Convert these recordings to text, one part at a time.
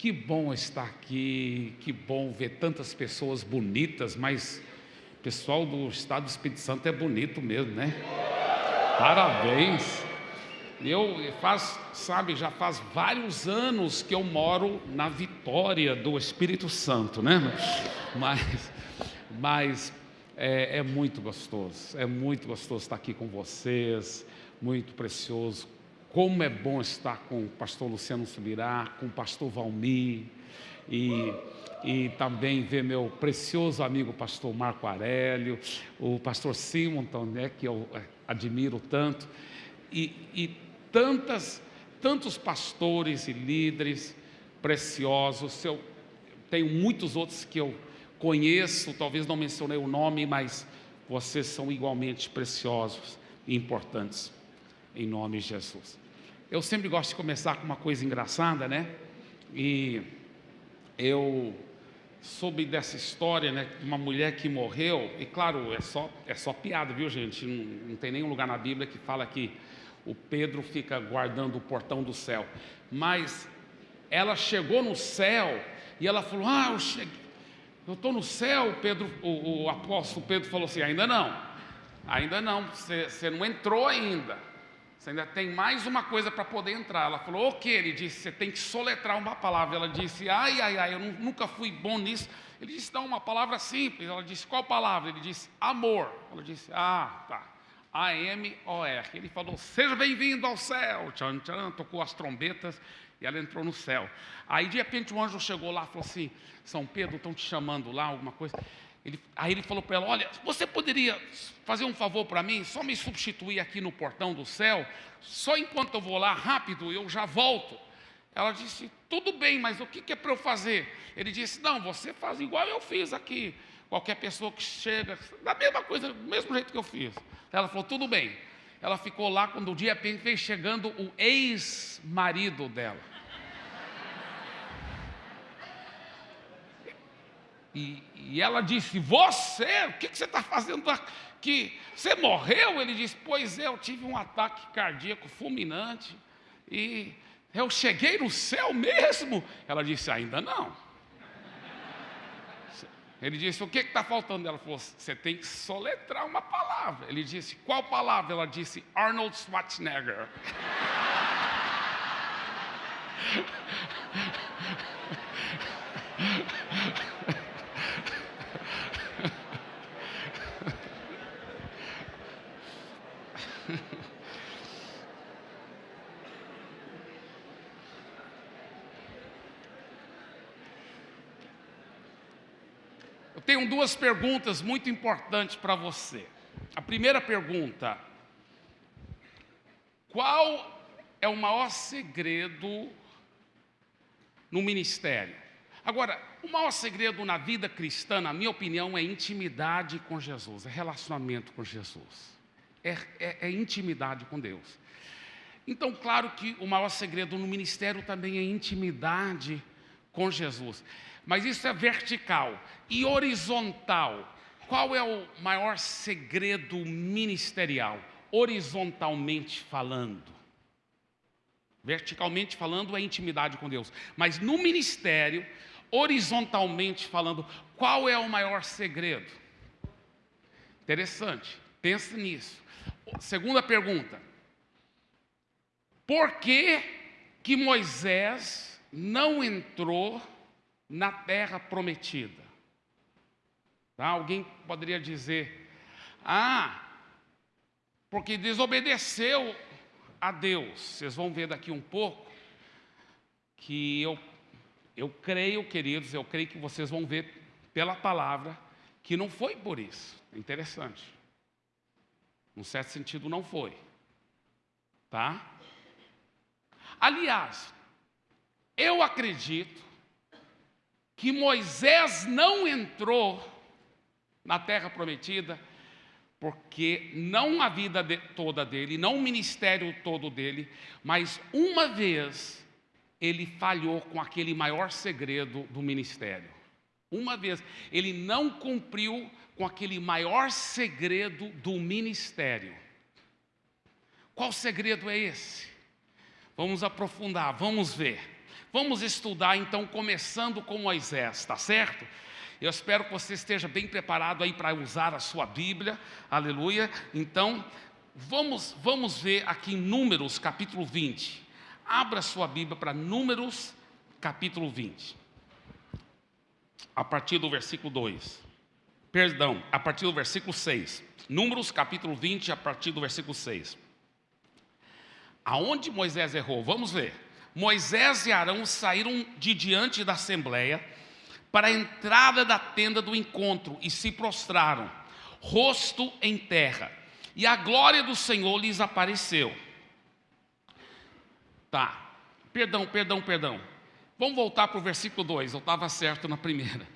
Que bom estar aqui, que bom ver tantas pessoas bonitas, mas o pessoal do estado do Espírito Santo é bonito mesmo, né? Parabéns. Eu faz, sabe, já faz vários anos que eu moro na Vitória do Espírito Santo, né? Mas, mas é, é muito gostoso, é muito gostoso estar aqui com vocês, muito precioso. Como é bom estar com o pastor Luciano Subirá, com o pastor Valmir e, e também ver meu precioso amigo pastor Marco Aurélio, o pastor Simonton, né, que eu é, admiro tanto, e, e tantas, tantos pastores e líderes preciosos. Eu tenho muitos outros que eu conheço, talvez não mencionei o nome, mas vocês são igualmente preciosos e importantes, em nome de Jesus. Eu sempre gosto de começar com uma coisa engraçada, né? E eu soube dessa história, né? Uma mulher que morreu, e claro, é só, é só piada, viu, gente? Não, não tem nenhum lugar na Bíblia que fala que o Pedro fica guardando o portão do céu. Mas ela chegou no céu e ela falou: Ah, eu cheguei eu estou no céu, Pedro, o, o, apóstolo Pedro falou assim: ainda não, ainda não, você não entrou ainda. Você ainda tem mais uma coisa para poder entrar. Ela falou, o que? Ele disse, você tem que soletrar uma palavra. Ela disse, ai, ai, ai, eu nunca fui bom nisso. Ele disse, não, uma palavra simples. Ela disse, qual palavra? Ele disse, amor. Ela disse, ah, tá. A-M-O-R. Ele falou, seja bem-vindo ao céu. Tchan, tchan, tocou as trombetas e ela entrou no céu. Aí de repente um anjo chegou lá e falou assim: São Pedro, estão te chamando lá, alguma coisa. Ele, aí ele falou para ela: Olha, você poderia fazer um favor para mim, só me substituir aqui no portão do céu, só enquanto eu vou lá rápido, eu já volto. Ela disse: Tudo bem, mas o que, que é para eu fazer? Ele disse: Não, você faz igual eu fiz aqui. Qualquer pessoa que chega, da mesma coisa, do mesmo jeito que eu fiz. Ela falou: Tudo bem. Ela ficou lá quando o dia veio chegando o ex-marido dela. E, e ela disse: Você, o que, que você está fazendo aqui? Você morreu? Ele disse: Pois é, eu tive um ataque cardíaco fulminante e eu cheguei no céu mesmo. Ela disse: Ainda não. Ele disse: O que está faltando? Ela falou: Você tem que soletrar uma palavra. Ele disse: Qual palavra? Ela disse: Arnold Schwarzenegger. tenho duas perguntas muito importantes para você. A primeira pergunta: qual é o maior segredo no ministério? Agora, o maior segredo na vida cristã, na minha opinião, é intimidade com Jesus, é relacionamento com Jesus, é, é, é intimidade com Deus. Então, claro que o maior segredo no ministério também é intimidade com Jesus. Mas isso é vertical e horizontal. Qual é o maior segredo ministerial? Horizontalmente falando. Verticalmente falando é intimidade com Deus, mas no ministério, horizontalmente falando, qual é o maior segredo? Interessante, pense nisso. Segunda pergunta: por que, que Moisés não entrou na terra prometida. Tá? Alguém poderia dizer, ah, porque desobedeceu a Deus. Vocês vão ver daqui um pouco que eu, eu creio, queridos, eu creio que vocês vão ver pela palavra que não foi por isso. É interessante. Num certo sentido, não foi. Tá? Aliás, eu acredito que Moisés não entrou na terra prometida, porque não a vida de, toda dele, não o ministério todo dele, mas uma vez ele falhou com aquele maior segredo do ministério. Uma vez ele não cumpriu com aquele maior segredo do ministério. Qual segredo é esse? Vamos aprofundar, vamos ver. Vamos estudar então, começando com Moisés, tá certo? Eu espero que você esteja bem preparado aí para usar a sua Bíblia, aleluia. Então, vamos, vamos ver aqui em Números capítulo 20. Abra sua Bíblia para Números capítulo 20, a partir do versículo 2. Perdão, a partir do versículo 6. Números capítulo 20, a partir do versículo 6. Aonde Moisés errou? Vamos ver. Moisés e Arão saíram de diante da assembleia para a entrada da tenda do encontro e se prostraram, rosto em terra. E a glória do Senhor lhes apareceu. Tá, perdão, perdão, perdão. Vamos voltar para o versículo 2, eu estava certo na primeira.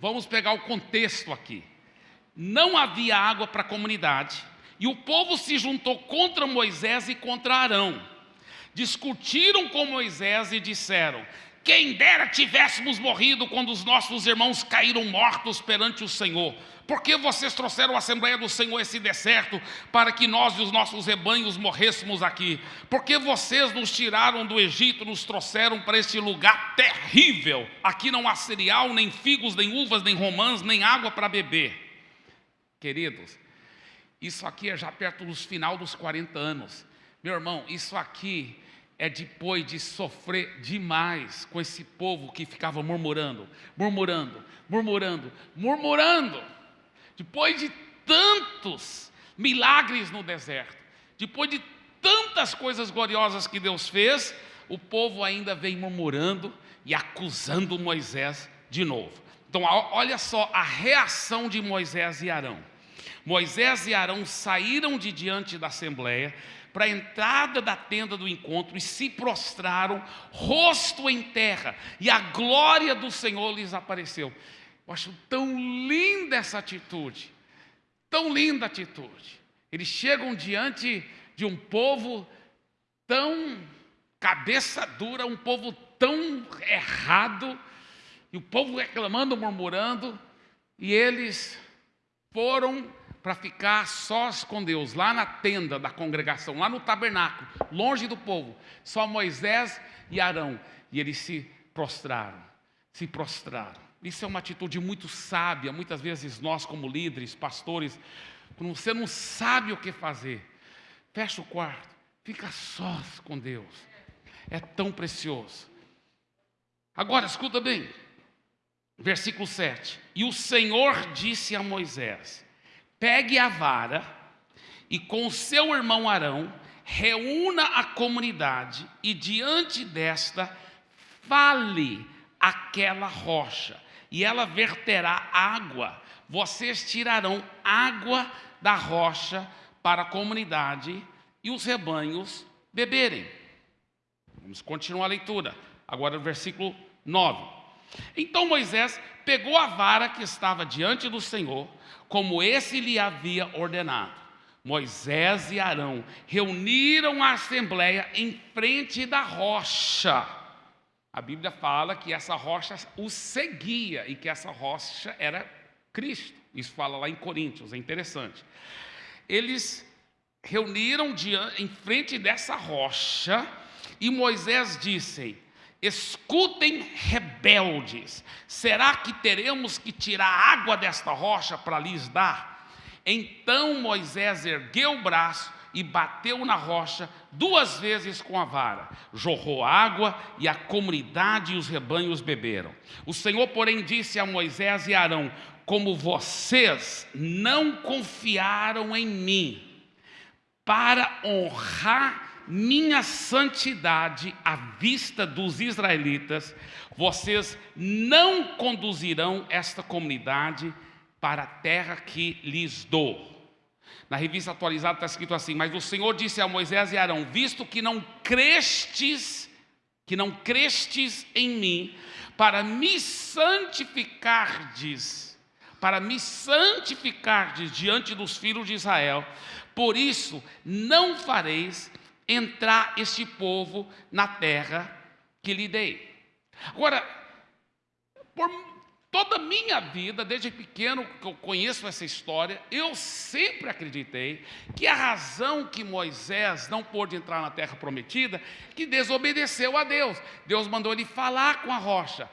Vamos pegar o contexto aqui. Não havia água para a comunidade, e o povo se juntou contra Moisés e contra Arão. Discutiram com Moisés e disseram: quem dera tivéssemos morrido quando os nossos irmãos caíram mortos perante o Senhor. Por que vocês trouxeram a Assembleia do Senhor esse deserto para que nós e os nossos rebanhos morrêssemos aqui? Por que vocês nos tiraram do Egito, nos trouxeram para este lugar terrível? Aqui não há cereal, nem figos, nem uvas, nem romãs, nem água para beber. Queridos, isso aqui é já perto dos final dos 40 anos. Meu irmão, isso aqui é depois de sofrer demais com esse povo que ficava murmurando, murmurando, murmurando, murmurando. Depois de tantos milagres no deserto, depois de tantas coisas gloriosas que Deus fez, o povo ainda vem murmurando e acusando Moisés de novo. Então, olha só a reação de Moisés e Arão. Moisés e Arão saíram de diante da assembleia, para a entrada da tenda do encontro e se prostraram, rosto em terra, e a glória do Senhor lhes apareceu. Eu acho tão linda essa atitude, tão linda atitude. Eles chegam diante de um povo tão cabeça dura, um povo tão errado, e o povo reclamando, murmurando, e eles foram para ficar sós com Deus, lá na tenda da congregação, lá no tabernáculo, longe do povo, só Moisés e Arão, e eles se prostraram, se prostraram. Isso é uma atitude muito sábia, muitas vezes nós como líderes, pastores, quando você não sabe o que fazer, fecha o quarto, fica sós com Deus, é tão precioso. Agora, escuta bem, versículo 7, e o Senhor disse a Moisés, pegue a vara e com seu irmão Arão reúna a comunidade e diante desta fale aquela rocha e ela verterá água. Vocês tirarão água da rocha para a comunidade e os rebanhos beberem. Vamos continuar a leitura. Agora o versículo 9. Então Moisés pegou a vara que estava diante do Senhor, como esse lhe havia ordenado. Moisés e Arão reuniram a assembleia em frente da rocha. A Bíblia fala que essa rocha os seguia e que essa rocha era Cristo. Isso fala lá em Coríntios, é interessante. Eles reuniram em frente dessa rocha e Moisés disse: Escutem, rebeldes, será que teremos que tirar água desta rocha para lhes dar? Então Moisés ergueu o braço e bateu na rocha duas vezes com a vara. Jorrou água e a comunidade e os rebanhos beberam. O Senhor, porém, disse a Moisés e Arão: Como vocês não confiaram em mim para honrar minha santidade à vista dos israelitas, vocês não conduzirão esta comunidade para a terra que lhes dou. Na revista atualizada está escrito assim: Mas o Senhor disse a Moisés e Arão: Visto que não crestes, que não crestes em mim, para me santificardes, para me santificardes diante dos filhos de Israel, por isso não fareis entrar este povo na terra que lhe dei. Agora, por Toda a minha vida, desde pequeno que eu conheço essa história, eu sempre acreditei que a razão que Moisés não pôde entrar na terra prometida, que desobedeceu a Deus. Deus mandou ele falar com a rocha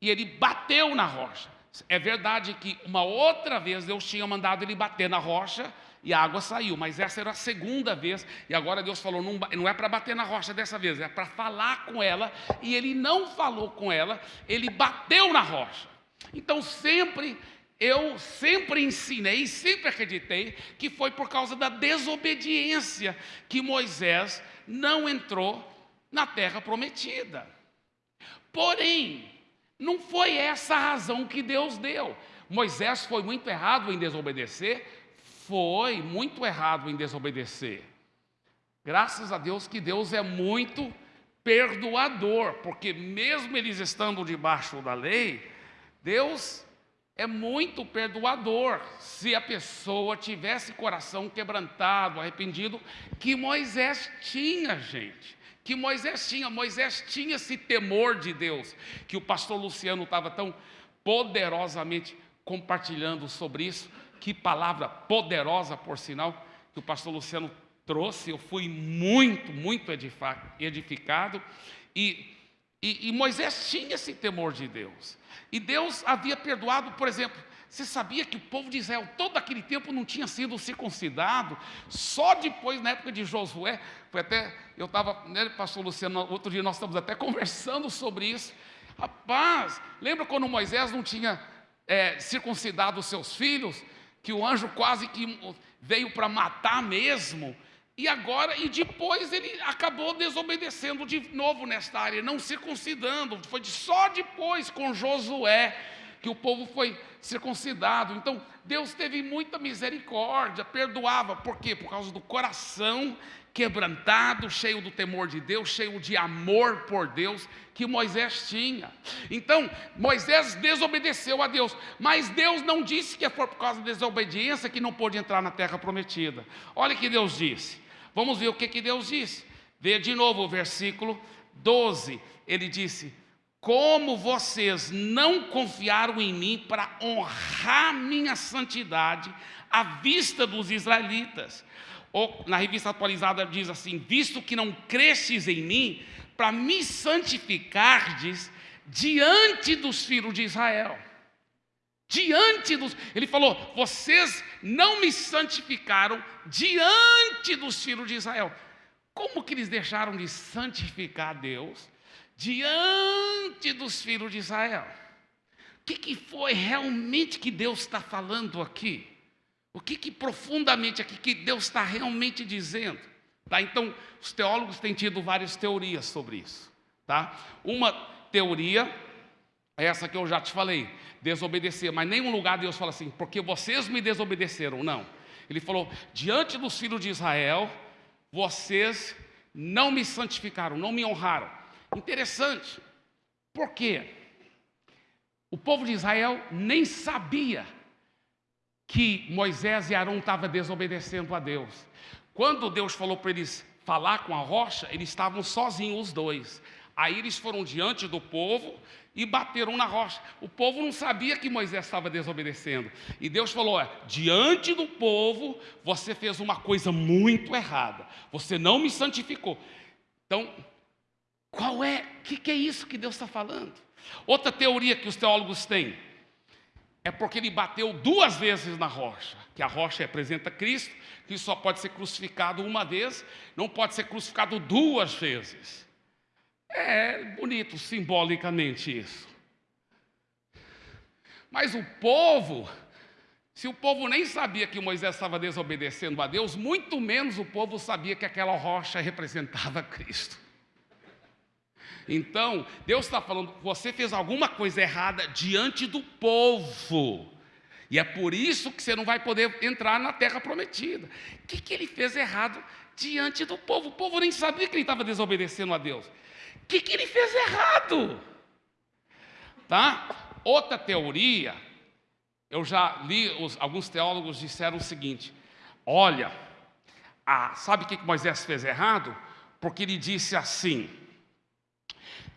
e ele bateu na rocha. É verdade que uma outra vez Deus tinha mandado ele bater na rocha e a água saiu, mas essa era a segunda vez, e agora Deus falou: não, não é para bater na rocha dessa vez, é para falar com ela, e ele não falou com ela, ele bateu na rocha. Então sempre eu sempre ensinei, sempre acreditei que foi por causa da desobediência que Moisés não entrou na terra prometida. Porém, não foi essa a razão que Deus deu. Moisés foi muito errado em desobedecer? Foi muito errado em desobedecer. Graças a Deus que Deus é muito perdoador, porque mesmo eles estando debaixo da lei, Deus é muito perdoador se a pessoa tivesse coração quebrantado, arrependido, que Moisés tinha, gente. Que Moisés tinha, Moisés tinha esse temor de Deus, que o pastor Luciano estava tão poderosamente compartilhando sobre isso. Que palavra poderosa, por sinal, que o pastor Luciano trouxe. Eu fui muito, muito edificado. E, e, e Moisés tinha esse temor de Deus. E Deus havia perdoado, por exemplo, você sabia que o povo de Israel, todo aquele tempo, não tinha sido circuncidado? Só depois, na época de Josué, foi até, eu estava, né, pastor Luciano, outro dia nós estamos até conversando sobre isso. Rapaz, lembra quando Moisés não tinha é, circuncidado os seus filhos? Que o anjo quase que veio para matar mesmo. E agora, e depois ele acabou desobedecendo de novo nesta área, não circuncidando. Foi só depois com Josué que o povo foi circuncidado. Então, Deus teve muita misericórdia, perdoava. Por quê? Por causa do coração quebrantado, cheio do temor de Deus, cheio de amor por Deus que Moisés tinha. Então, Moisés desobedeceu a Deus, mas Deus não disse que foi por causa da desobediência que não pôde entrar na terra prometida. Olha o que Deus disse. Vamos ver o que, que Deus disse. Vê de novo o versículo 12. Ele disse: Como vocês não confiaram em mim para honrar minha santidade à vista dos israelitas. Ou na revista atualizada diz assim: Visto que não cresces em mim, para me santificardes diante dos filhos de Israel diante dos. Ele falou: vocês não me santificaram diante dos filhos de Israel. Como que eles deixaram de santificar Deus diante dos filhos de Israel? O que, que foi realmente que Deus está falando aqui? O que, que profundamente aqui que Deus está realmente dizendo? Tá? Então, os teólogos têm tido várias teorias sobre isso. Tá? Uma teoria é essa que eu já te falei, desobedecer. Mas nenhum lugar Deus fala assim, porque vocês me desobedeceram. Não. Ele falou, diante dos filhos de Israel, vocês não me santificaram, não me honraram. Interessante. Por quê? O povo de Israel nem sabia que Moisés e Arão estavam desobedecendo a Deus. Quando Deus falou para eles falar com a rocha, eles estavam sozinhos os dois. Aí eles foram diante do povo e bateram na rocha. O povo não sabia que Moisés estava desobedecendo. E Deus falou: diante do povo, você fez uma coisa muito errada. Você não me santificou. Então, qual é? O que, que é isso que Deus está falando? Outra teoria que os teólogos têm é porque ele bateu duas vezes na rocha, que a rocha representa Cristo, que só pode ser crucificado uma vez, não pode ser crucificado duas vezes. É bonito simbolicamente isso. Mas o povo, se o povo nem sabia que Moisés estava desobedecendo a Deus, muito menos o povo sabia que aquela rocha representava Cristo. Então, Deus está falando, você fez alguma coisa errada diante do povo. E é por isso que você não vai poder entrar na terra prometida. O que, que ele fez errado diante do povo? O povo nem sabia que ele estava desobedecendo a Deus. O que, que ele fez errado? Tá? Outra teoria, eu já li, os, alguns teólogos disseram o seguinte: olha, ah, sabe o que, que Moisés fez errado? Porque ele disse assim: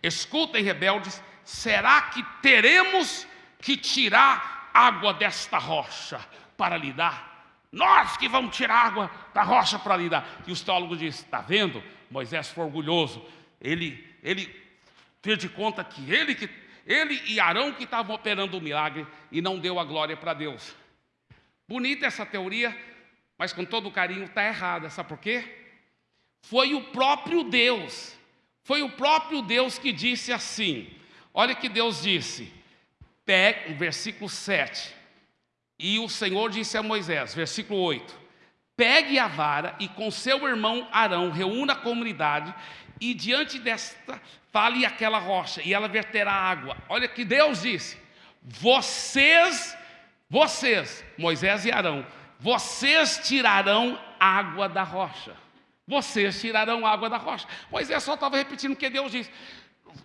escutem, rebeldes, será que teremos que tirar água desta rocha para lhe dar. Nós que vamos tirar água da rocha para lhe dar. E os teólogos dizem: está vendo? Moisés foi orgulhoso. Ele, ele fez de conta que ele, que ele e Arão que estavam operando o milagre e não deu a glória para Deus. Bonita essa teoria, mas com todo carinho está errada. Sabe por quê? Foi o próprio Deus, foi o próprio Deus que disse assim. Olha que Deus disse, pegue, versículo 7. E o Senhor disse a Moisés, versículo 8: Pegue a vara e com seu irmão Arão reúna a comunidade e diante desta fale aquela rocha e ela verterá água. Olha que Deus disse: Vocês, vocês, Moisés e Arão, vocês tirarão água da rocha. Vocês tirarão água da rocha. Moisés só estava repetindo o que Deus disse.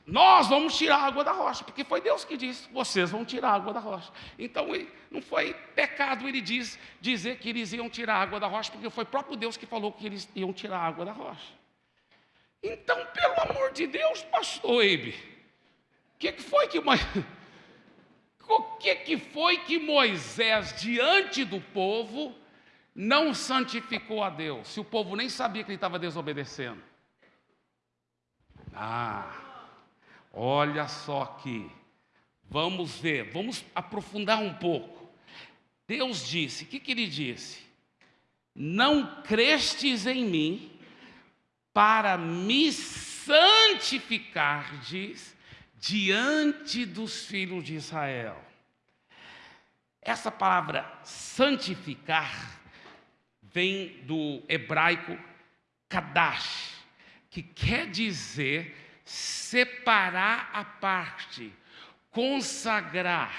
Nós vamos tirar água da rocha, porque foi Deus que disse: vocês vão tirar água da rocha. Então não foi pecado ele diz, dizer que eles iam tirar água da rocha, porque foi próprio Deus que falou que eles iam tirar água da rocha. Então, pelo amor de Deus, pastor Eibe, o que, que foi que o que, que foi que Moisés, diante do povo, não santificou a Deus? Se o povo nem sabia que ele estava desobedecendo. Ah, olha só aqui. Vamos ver, vamos aprofundar um pouco. Deus disse, o que, que ele disse? Não crestes em mim para me santificardes diante dos filhos de Israel. Essa palavra santificar vem do hebraico kadash, que quer dizer separar a parte, consagrar,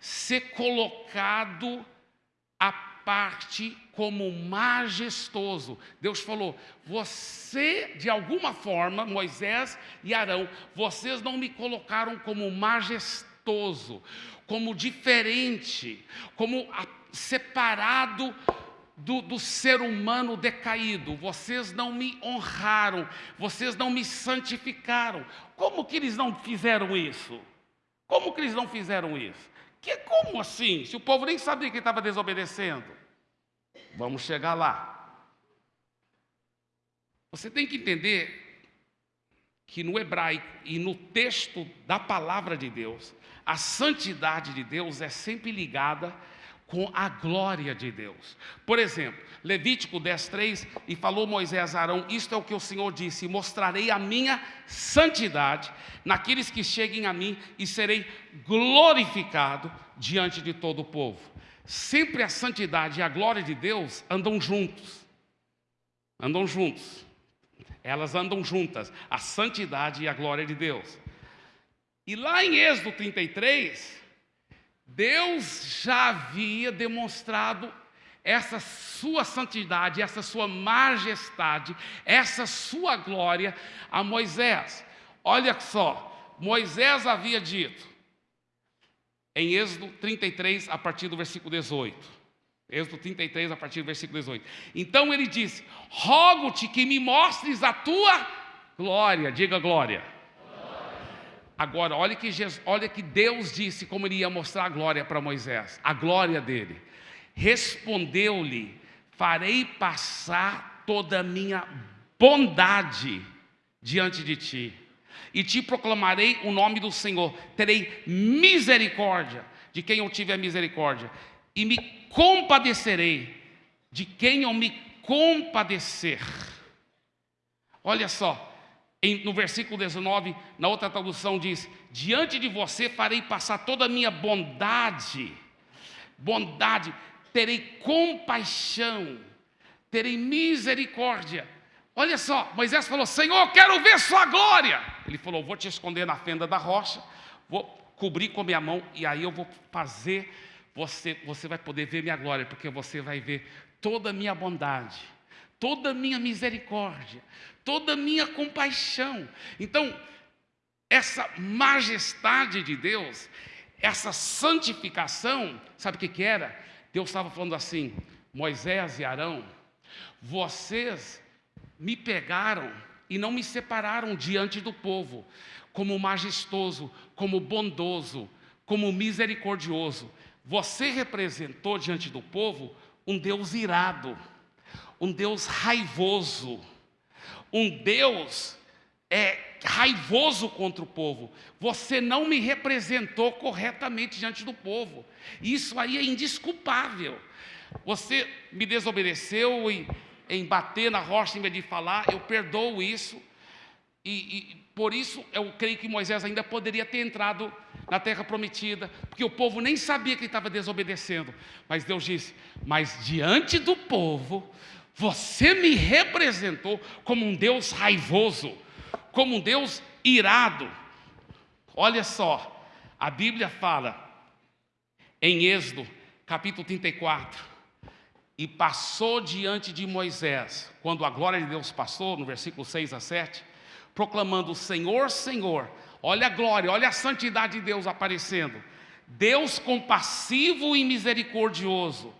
ser colocado a parte como majestoso. Deus falou: Você, de alguma forma, Moisés e Arão, vocês não me colocaram como majestoso, como diferente, como separado do, do, ser humano decaído, vocês não me honraram, vocês não me santificaram. Como que eles não fizeram isso? Como que eles não fizeram isso? Que como assim? Se o povo nem sabia que estava desobedecendo. Vamos chegar lá. Você tem que entender que no hebraico e no texto da palavra de Deus, a santidade de Deus é sempre ligada com a glória de Deus. Por exemplo, Levítico 10:3 e falou Moisés a Arão: Isto é o que o Senhor disse: Mostrarei a minha santidade naqueles que cheguem a mim e serei glorificado diante de todo o povo. Sempre a santidade e a glória de Deus andam juntos. Andam juntos. Elas andam juntas, a santidade e a glória de Deus. E lá em Êxodo 33, Deus já havia demonstrado essa sua santidade, essa sua majestade, essa sua glória a Moisés. Olha só, Moisés havia dito, em Êxodo 33, a partir do versículo 18. Êxodo 33, a partir do versículo 18. Então ele disse: Rogo-te que me mostres a tua glória, diga glória. Agora, olha que, Jesus, olha que Deus disse como ele ia mostrar a glória para Moisés, a glória dele. Respondeu-lhe: Farei passar toda a minha bondade diante de ti, e te proclamarei o nome do Senhor. Terei misericórdia de quem eu tiver misericórdia, e me compadecerei de quem eu me compadecer. Olha só, em, no versículo 19, na outra tradução diz: Diante de você farei passar toda a minha bondade, bondade, terei compaixão, terei misericórdia. Olha só, Moisés falou: Senhor, quero ver Sua glória. Ele falou: Vou te esconder na fenda da rocha, vou cobrir com minha mão, e aí eu vou fazer, você, você vai poder ver minha glória, porque você vai ver toda a minha bondade toda a minha misericórdia, toda a minha compaixão. Então, essa majestade de Deus, essa santificação, sabe o que, que era? Deus estava falando assim: Moisés e Arão, vocês me pegaram e não me separaram diante do povo, como majestoso, como bondoso, como misericordioso. Você representou diante do povo um Deus irado, um Deus raivoso, um Deus é, raivoso contra o povo. Você não me representou corretamente diante do povo. Isso aí é indisculpável. Você me desobedeceu em, em bater na rocha em vez de falar, eu perdoo isso. E, e por isso eu creio que Moisés ainda poderia ter entrado na terra prometida, porque o povo nem sabia que ele estava desobedecendo. Mas Deus disse: Mas diante do povo, você me representou como um Deus raivoso, como um Deus irado. Olha só, a Bíblia fala em Êxodo, capítulo 34, e passou diante de Moisés, quando a glória de Deus passou, no versículo 6 a 7, proclamando: Senhor, Senhor, olha a glória, olha a santidade de Deus aparecendo. Deus compassivo e misericordioso,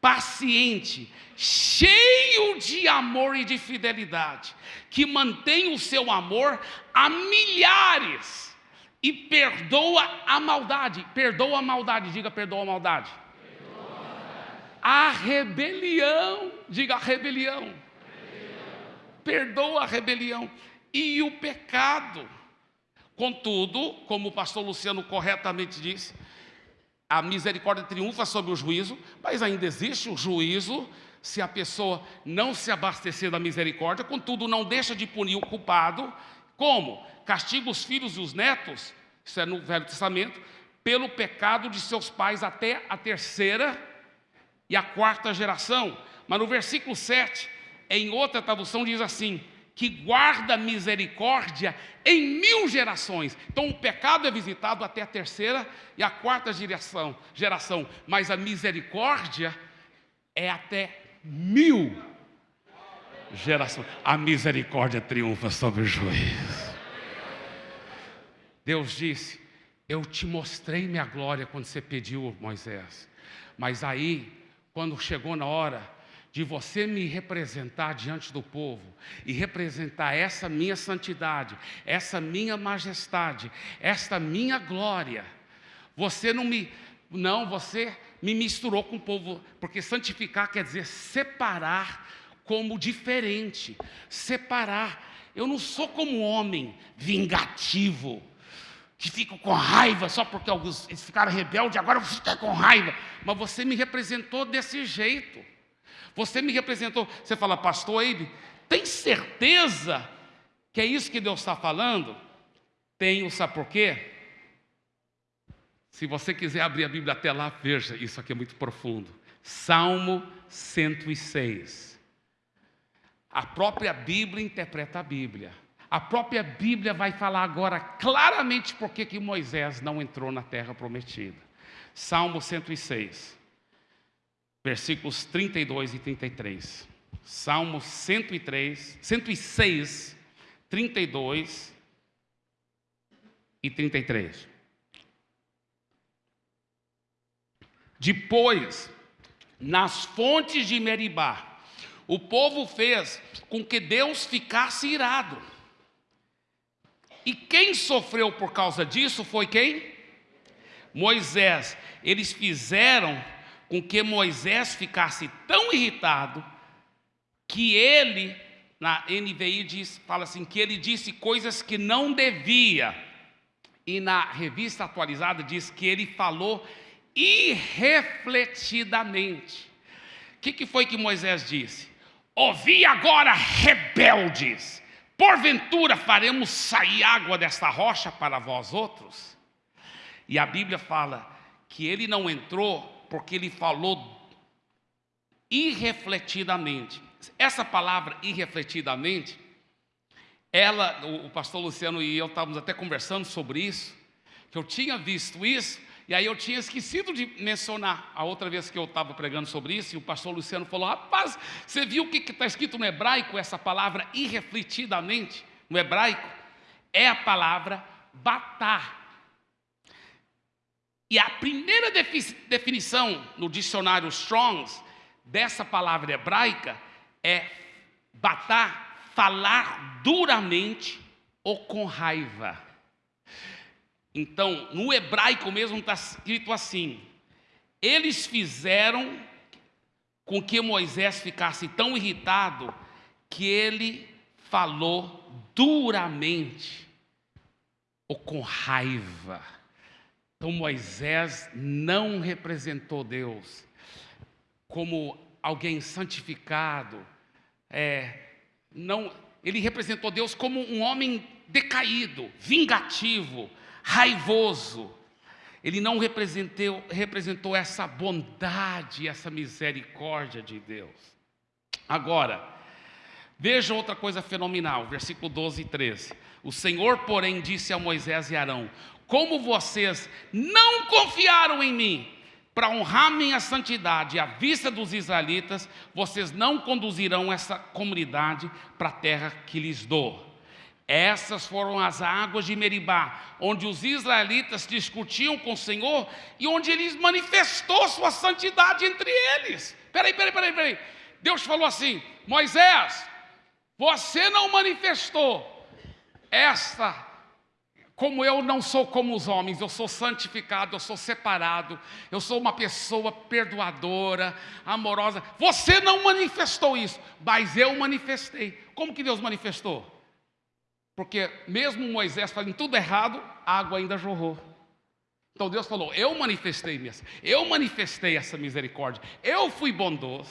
paciente, cheio de amor e de fidelidade, que mantém o seu amor a milhares e perdoa a maldade. Perdoa a maldade, diga perdoa a maldade. A rebelião, diga a rebelião. rebelião. Perdoa a rebelião e o pecado. Contudo, como o pastor Luciano corretamente disse, a misericórdia triunfa sobre o juízo, mas ainda existe o juízo se a pessoa não se abastecer da misericórdia, contudo, não deixa de punir o culpado. Como? Castiga os filhos e os netos, isso é no Velho Testamento, pelo pecado de seus pais até a terceira e a quarta geração. Mas no versículo 7, em outra tradução, diz assim: que guarda misericórdia em mil gerações. Então o pecado é visitado até a terceira e a quarta geração, geração mas a misericórdia é até mil gerações. A misericórdia triunfa sobre o juízo. Deus disse: Eu te mostrei minha glória quando você pediu, Moisés. Mas aí, quando chegou na hora, de você me representar diante do povo e representar essa minha santidade, essa minha majestade, esta minha glória. Você não me não, você me misturou com o povo, porque santificar quer dizer separar como diferente, separar. Eu não sou como homem vingativo, que fico com raiva só porque alguns eles ficaram rebeldes, agora eu ficar com raiva. Mas você me representou desse jeito. Você me representou. Você fala, pastor Eibe, tem certeza que é isso que Deus está falando? Tenho, sabe por quê? Se você quiser abrir a Bíblia até lá, veja, isso aqui é muito profundo. Salmo 106. A própria Bíblia interpreta a Bíblia. A própria Bíblia vai falar agora claramente por que Moisés não entrou na terra prometida. Salmo 106 versículos 32 e 33. Salmo 103, 106, 32 e 33. Depois, nas fontes de Meribá, o povo fez com que Deus ficasse irado. E quem sofreu por causa disso foi quem? Moisés. Eles fizeram com que Moisés ficasse tão irritado que ele, na NVI diz, fala assim, que ele disse coisas que não devia. E na revista atualizada diz que ele falou irrefletidamente. O que, que foi que Moisés disse? Ouvi agora, rebeldes, porventura faremos sair água desta rocha para vós outros? E a Bíblia fala que ele não entrou porque ele falou irrefletidamente. Essa palavra irrefletidamente, ela, o pastor Luciano e eu estávamos até conversando sobre isso, que eu tinha visto isso, e aí eu tinha esquecido de mencionar a outra vez que eu estava pregando sobre isso, e o pastor Luciano falou: rapaz, você viu o que está escrito no hebraico, essa palavra irrefletidamente, no hebraico? É a palavra batar. E a primeira definição no dicionário Strongs dessa palavra hebraica é batar, falar duramente ou com raiva. Então, no hebraico mesmo está escrito assim: eles fizeram com que Moisés ficasse tão irritado que ele falou duramente ou com raiva. Então Moisés não representou Deus como alguém santificado, é, não, ele representou Deus como um homem decaído, vingativo, raivoso. Ele não representou, representou essa bondade, essa misericórdia de Deus. Agora, veja outra coisa fenomenal, versículo 12 e 13. O Senhor, porém, disse a Moisés e Arão: Como vocês não confiaram em mim, para honrar minha santidade à vista dos israelitas, vocês não conduzirão essa comunidade para a terra que lhes dou. Essas foram as águas de Meribá, onde os israelitas discutiam com o Senhor e onde ele manifestou sua santidade entre eles. Peraí, peraí, peraí, peraí. Deus falou assim: Moisés, você não manifestou esta como eu não sou como os homens, eu sou santificado, eu sou separado, eu sou uma pessoa perdoadora, amorosa. Você não manifestou isso, mas eu manifestei. Como que Deus manifestou? Porque mesmo Moisés fazendo tudo errado, a água ainda jorrou. Então Deus falou: Eu manifestei, eu manifestei essa misericórdia, eu fui bondoso,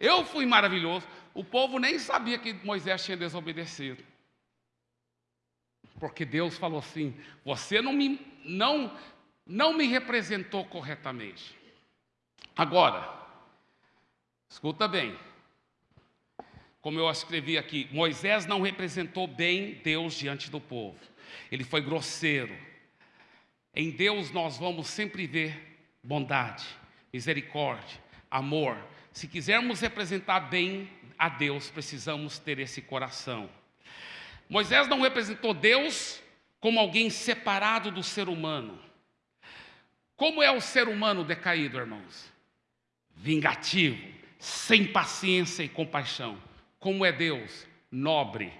eu fui maravilhoso. O povo nem sabia que Moisés tinha desobedecido. Porque Deus falou assim: você não me, não, não me representou corretamente. Agora, escuta bem. Como eu escrevi aqui, Moisés não representou bem Deus diante do povo. Ele foi grosseiro. Em Deus nós vamos sempre ver bondade, misericórdia, amor. Se quisermos representar bem a Deus, precisamos ter esse coração. Moisés não representou Deus como alguém separado do ser humano. Como é o ser humano decaído, irmãos? Vingativo, sem paciência e compaixão. Como é Deus? Nobre,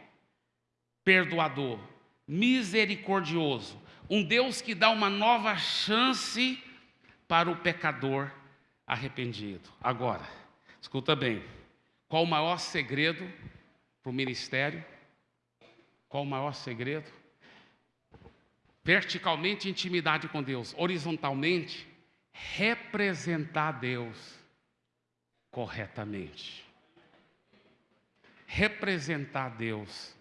perdoador, misericordioso. Um Deus que dá uma nova chance para o pecador arrependido. Agora, escuta bem: qual o maior segredo para o ministério? Qual o maior segredo? Verticalmente, intimidade com Deus. Horizontalmente, representar Deus corretamente. Representar Deus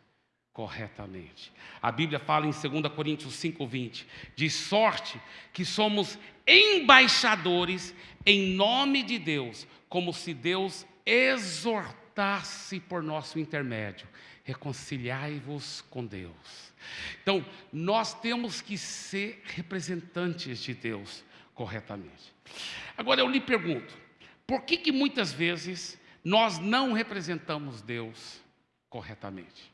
corretamente. A Bíblia fala em 2 Coríntios 5:20, de sorte que somos embaixadores em nome de Deus, como se Deus exortasse por nosso intermédio reconciliai-vos com Deus. Então, nós temos que ser representantes de Deus corretamente. Agora eu lhe pergunto, por que que muitas vezes nós não representamos Deus corretamente?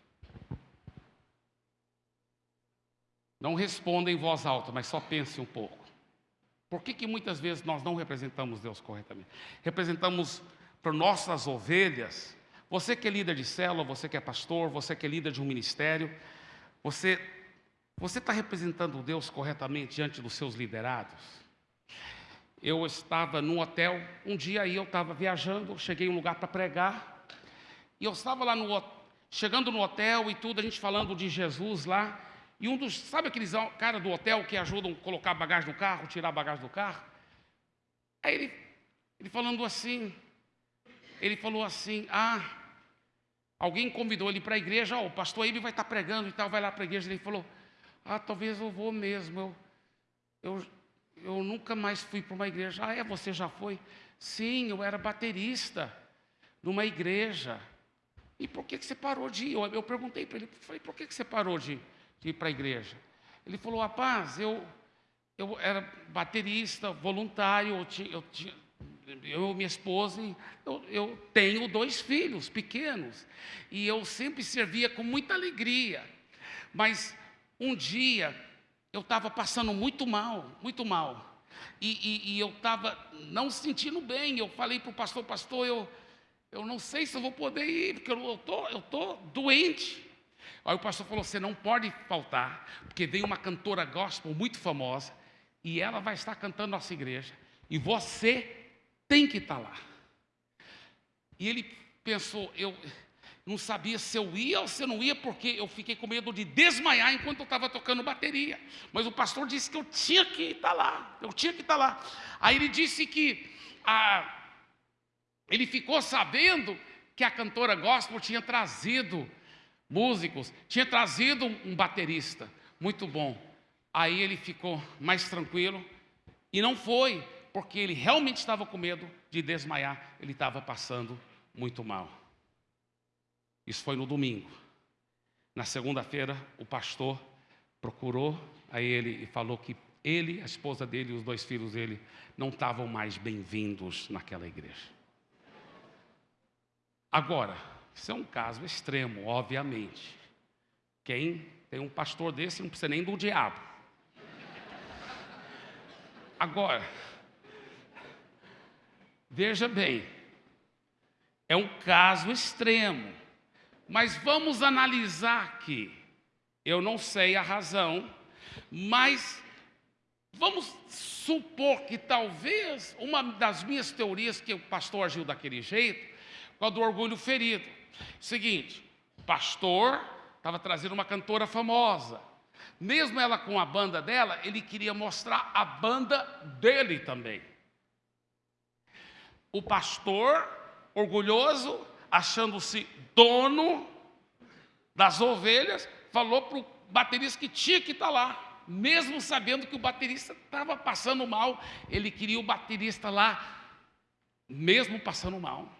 Não responda em voz alta, mas só pense um pouco. Por que, que muitas vezes nós não representamos Deus corretamente? Representamos para nossas ovelhas você que é líder de célula, você que é pastor, você que é líder de um ministério, você você está representando Deus corretamente diante dos seus liderados? Eu estava num hotel, um dia aí eu estava viajando, cheguei em um lugar para pregar, e eu estava lá no chegando no hotel e tudo, a gente falando de Jesus lá, e um dos, sabe aqueles cara do hotel que ajudam a colocar bagagem no carro, tirar bagagem do carro? Aí ele, ele falando assim, ele falou assim: Ah, alguém convidou ele para a igreja, oh, o pastor ele vai estar tá pregando e tal, vai lá para a igreja. Ele falou: Ah, talvez eu vou mesmo. Eu, eu, eu nunca mais fui para uma igreja. Ah, é? Você já foi? Sim, eu era baterista numa igreja. E por que, que você parou de ir? Eu, eu perguntei para ele, falei, por que, que você parou de, de ir para a igreja? Ele falou, rapaz, eu, eu era baterista, voluntário, eu tinha, eu tinha, eu minha esposa, eu, eu, tenho dois filhos pequenos, e eu sempre servia com muita alegria, mas um dia eu estava passando muito mal, muito mal, e, e, e eu estava não sentindo bem, eu falei para o pastor, pastor, eu, eu não sei se eu vou poder ir, porque eu estou eu tô doente, Aí o pastor falou: você não pode faltar, porque veio uma cantora gospel muito famosa, e ela vai estar cantando nossa igreja, e você tem que estar lá. E ele pensou, eu não sabia se eu ia ou se eu não ia, porque eu fiquei com medo de desmaiar enquanto eu estava tocando bateria. Mas o pastor disse que eu tinha que estar lá, eu tinha que estar lá. Aí ele disse que a, ele ficou sabendo que a cantora gospel tinha trazido músicos, tinha trazido um baterista, muito bom. Aí ele ficou mais tranquilo e não foi, porque ele realmente estava com medo de desmaiar, ele estava passando muito mal. Isso foi no domingo. Na segunda-feira, o pastor procurou a ele e falou que ele, a esposa dele e os dois filhos dele não estavam mais bem-vindos naquela igreja. Agora, isso é um caso extremo, obviamente. Quem tem um pastor desse não precisa nem do diabo. Agora, veja bem, é um caso extremo, mas vamos analisar aqui. Eu não sei a razão, mas vamos supor que talvez uma das minhas teorias que o pastor agiu daquele jeito, com a do orgulho ferido. Seguinte, o pastor estava trazendo uma cantora famosa. Mesmo ela com a banda dela, ele queria mostrar a banda dele também. O pastor, orgulhoso, achando-se dono das ovelhas, falou para o baterista que tinha que estar tá lá, mesmo sabendo que o baterista estava passando mal, ele queria o baterista lá, mesmo passando mal.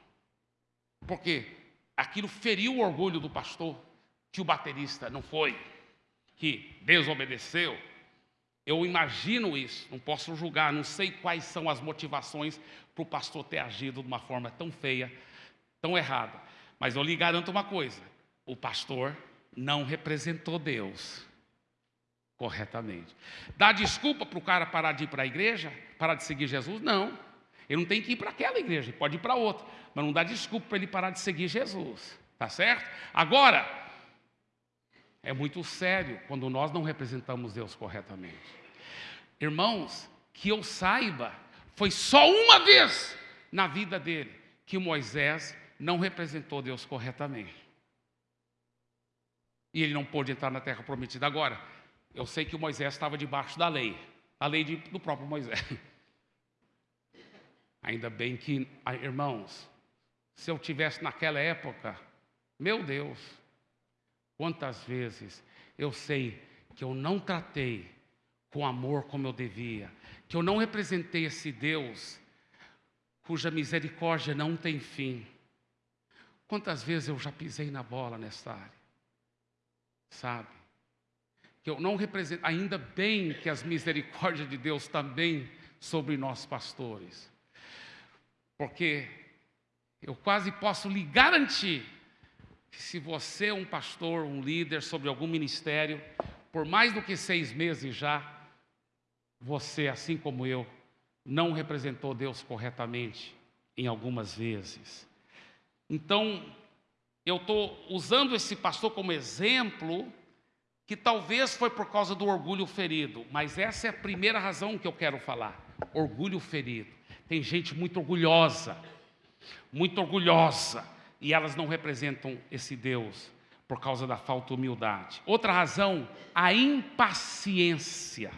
Porque aquilo feriu o orgulho do pastor, que o baterista não foi, que desobedeceu. Eu imagino isso, não posso julgar, não sei quais são as motivações para o pastor ter agido de uma forma tão feia, tão errada. Mas eu lhe garanto uma coisa: o pastor não representou Deus corretamente. Dá desculpa para o cara parar de ir para a igreja, parar de seguir Jesus? Não. Ele não tem que ir para aquela igreja, ele pode ir para outra, mas não dá desculpa para ele parar de seguir Jesus, tá certo? Agora, é muito sério quando nós não representamos Deus corretamente. Irmãos, que eu saiba, foi só uma vez na vida dele que Moisés não representou Deus corretamente. E ele não pôde entrar na terra prometida. Agora, eu sei que Moisés estava debaixo da lei, a lei de, do próprio Moisés. Ainda bem que, ah, irmãos, se eu tivesse naquela época, meu Deus, quantas vezes eu sei que eu não tratei com amor como eu devia, que eu não representei esse Deus cuja misericórdia não tem fim. Quantas vezes eu já pisei na bola nessa área, sabe? Que eu não represento, ainda bem que as misericórdias de Deus também sobre nós pastores. Porque eu quase posso lhe garantir que se você é um pastor, um líder sobre algum ministério, por mais do que seis meses já, você, assim como eu, não representou Deus corretamente em algumas vezes. Então, eu estou usando esse pastor como exemplo, que talvez foi por causa do orgulho ferido, mas essa é a primeira razão que eu quero falar: orgulho ferido. Tem gente muito orgulhosa, muito orgulhosa, e elas não representam esse Deus por causa da falta de humildade. Outra razão, a impaciência.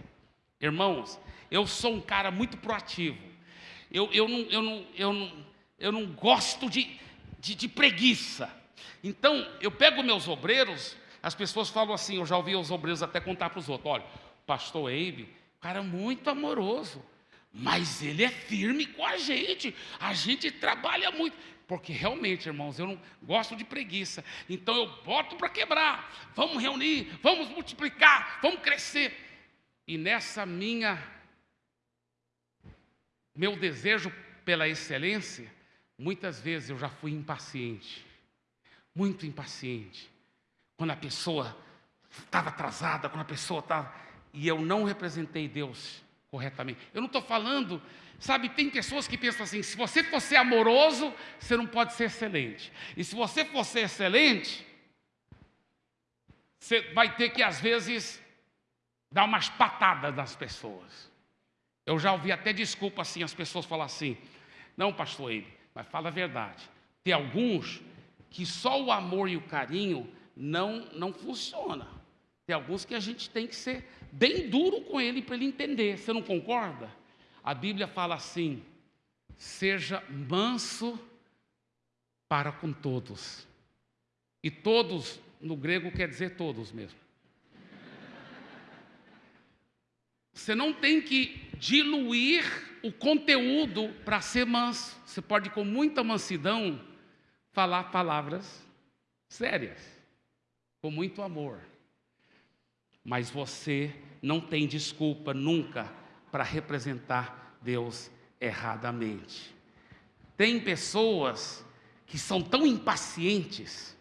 Irmãos, eu sou um cara muito proativo. Eu, eu, não, eu, não, eu, não, eu não gosto de, de, de preguiça. Então, eu pego meus obreiros, as pessoas falam assim, eu já ouvi os obreiros até contar para os outros, olha, pastor Eibe, cara muito amoroso mas ele é firme com a gente. A gente trabalha muito. Porque realmente, irmãos, eu não gosto de preguiça. Então eu boto para quebrar. Vamos reunir, vamos multiplicar, vamos crescer. E nessa minha meu desejo pela excelência, muitas vezes eu já fui impaciente. Muito impaciente. Quando a pessoa estava atrasada, quando a pessoa estava e eu não representei Deus corretamente. Eu não estou falando, sabe, tem pessoas que pensam assim: se você for ser amoroso, você não pode ser excelente. E se você for ser excelente, você vai ter que, às vezes, dar umas patadas nas pessoas. Eu já ouvi até desculpa assim, as pessoas falam assim, não, pastor ele, mas fala a verdade. Tem alguns que só o amor e o carinho não, não funciona. Tem alguns que a gente tem que ser bem duro com ele para ele entender. Você não concorda? A Bíblia fala assim: seja manso para com todos. E todos, no grego, quer dizer todos mesmo. Você não tem que diluir o conteúdo para ser manso. Você pode, com muita mansidão, falar palavras sérias, com muito amor. Mas você não tem desculpa nunca para representar Deus erradamente. Tem pessoas que são tão impacientes,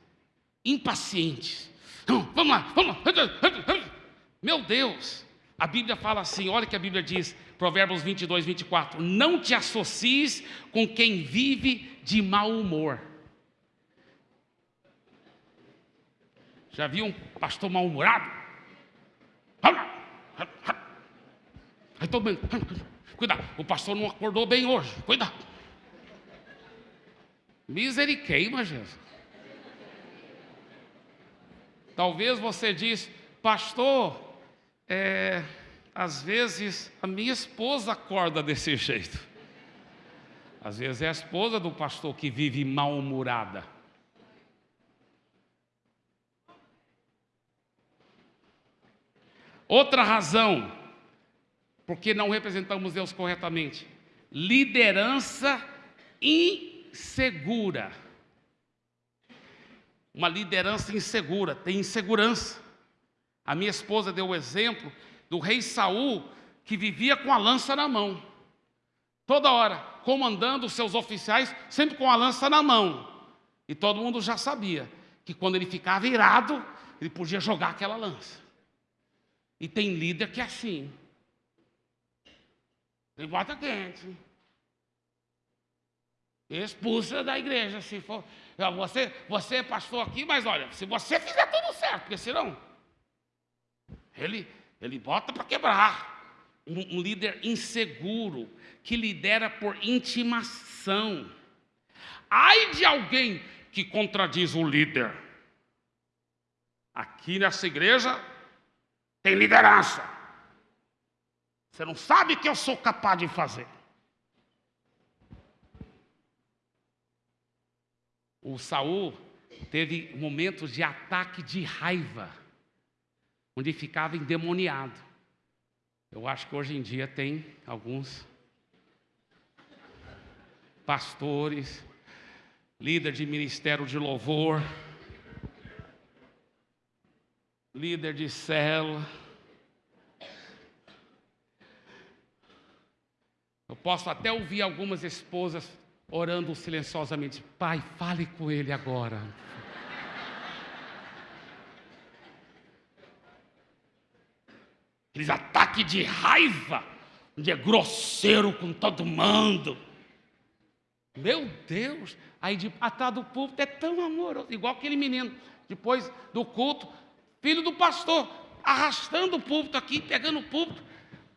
impacientes. Vamos lá, vamos lá. Meu Deus, a Bíblia fala assim, olha que a Bíblia diz, Provérbios 22, 24: Não te associes com quem vive de mau humor. Já viu um pastor mal-humorado? Aí todo mundo, cuidado, o pastor não acordou bem hoje, cuidado. Misericórdia, Jesus. Talvez você diz, pastor, é, às vezes a minha esposa acorda desse jeito. Às vezes é a esposa do pastor que vive mal-humorada. Outra razão, porque não representamos Deus corretamente, liderança insegura. Uma liderança insegura, tem insegurança. A minha esposa deu o exemplo do rei Saul, que vivia com a lança na mão. Toda hora, comandando os seus oficiais, sempre com a lança na mão. E todo mundo já sabia que quando ele ficava irado, ele podia jogar aquela lança. E tem líder que é assim. Ele bota quente. Expulsa da igreja, se for. Você, você é pastor aqui, mas olha, se você fizer tudo certo, porque senão ele, ele bota para quebrar. Um, um líder inseguro, que lidera por intimação. Ai de alguém que contradiz o líder. Aqui nessa igreja tem liderança. Você não sabe o que eu sou capaz de fazer. O Saul teve momentos de ataque de raiva onde ficava endemoniado. Eu acho que hoje em dia tem alguns pastores, líder de ministério de louvor, líder de célula. Eu posso até ouvir algumas esposas orando silenciosamente: Pai, fale com ele agora. Aqueles ataques de raiva, onde é grosseiro com todo mundo. Meu Deus, aí de, atrás do púlpito é tão amoroso, igual aquele menino, depois do culto, filho do pastor, arrastando o púlpito aqui, pegando o púlpito.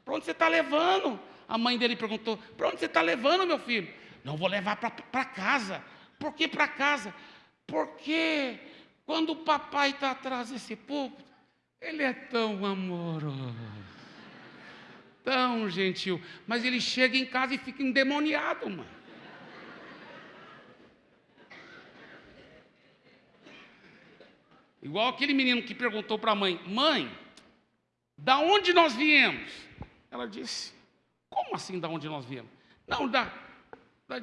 Para onde você está levando? A mãe dele perguntou: Para onde você está levando, meu filho? Não vou levar para casa. Por que para casa? Porque quando o papai está atrás desse púlpito, ele é tão amoroso, tão gentil, mas ele chega em casa e fica endemoniado, mano. Igual aquele menino que perguntou para a mãe: Mãe, da onde nós viemos? Ela disse: Como assim da onde nós viemos? Não, da, da,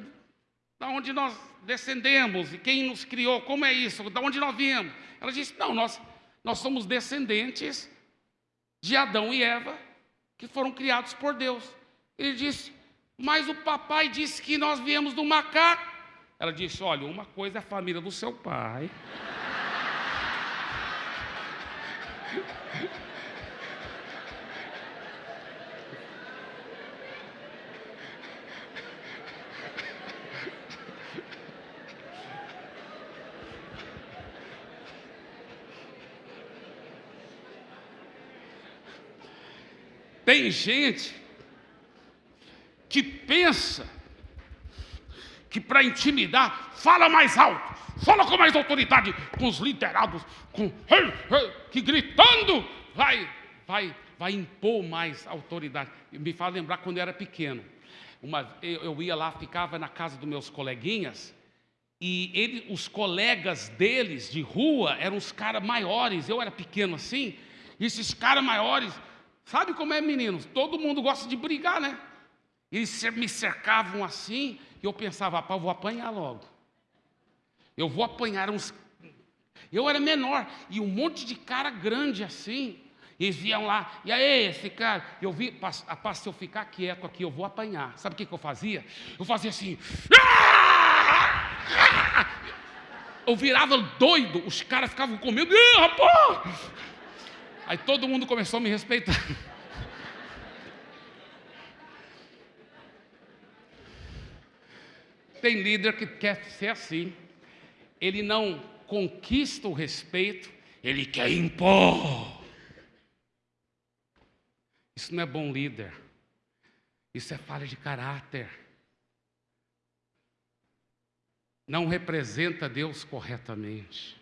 da onde nós descendemos e quem nos criou, como é isso? Da onde nós viemos? Ela disse: Não, nós nós somos descendentes de Adão e Eva, que foram criados por Deus. Ele disse, mas o papai disse que nós viemos do macaco. Ela disse: Olha, uma coisa é a família do seu pai. Tem gente que pensa que para intimidar, fala mais alto, fala com mais autoridade, com os liderados, com que gritando vai, vai, vai impor mais autoridade. Me faz lembrar quando eu era pequeno. Uma, eu, ia lá, ficava na casa dos meus coleguinhas, e ele, os colegas deles de rua eram os caras maiores, eu era pequeno assim, e esses caras maiores, sabe como é, meninos? Todo mundo gosta de brigar, né? Eles me cercavam assim, e eu pensava, rapaz, eu vou apanhar logo. Eu vou apanhar uns. Eu era menor, e um monte de cara grande assim. Eles iam lá, e aí, esse cara, eu vi, a se eu ficar quieto aqui, eu vou apanhar. Sabe o que, que eu fazia? Eu fazia assim. Eu virava doido, os caras ficavam com medo. Rapaz! Aí todo mundo começou a me respeitar. Tem líder que quer ser assim. Ele não conquista o respeito, ele quer impor. Isso não é bom líder. Isso é falha de caráter. Não representa Deus corretamente.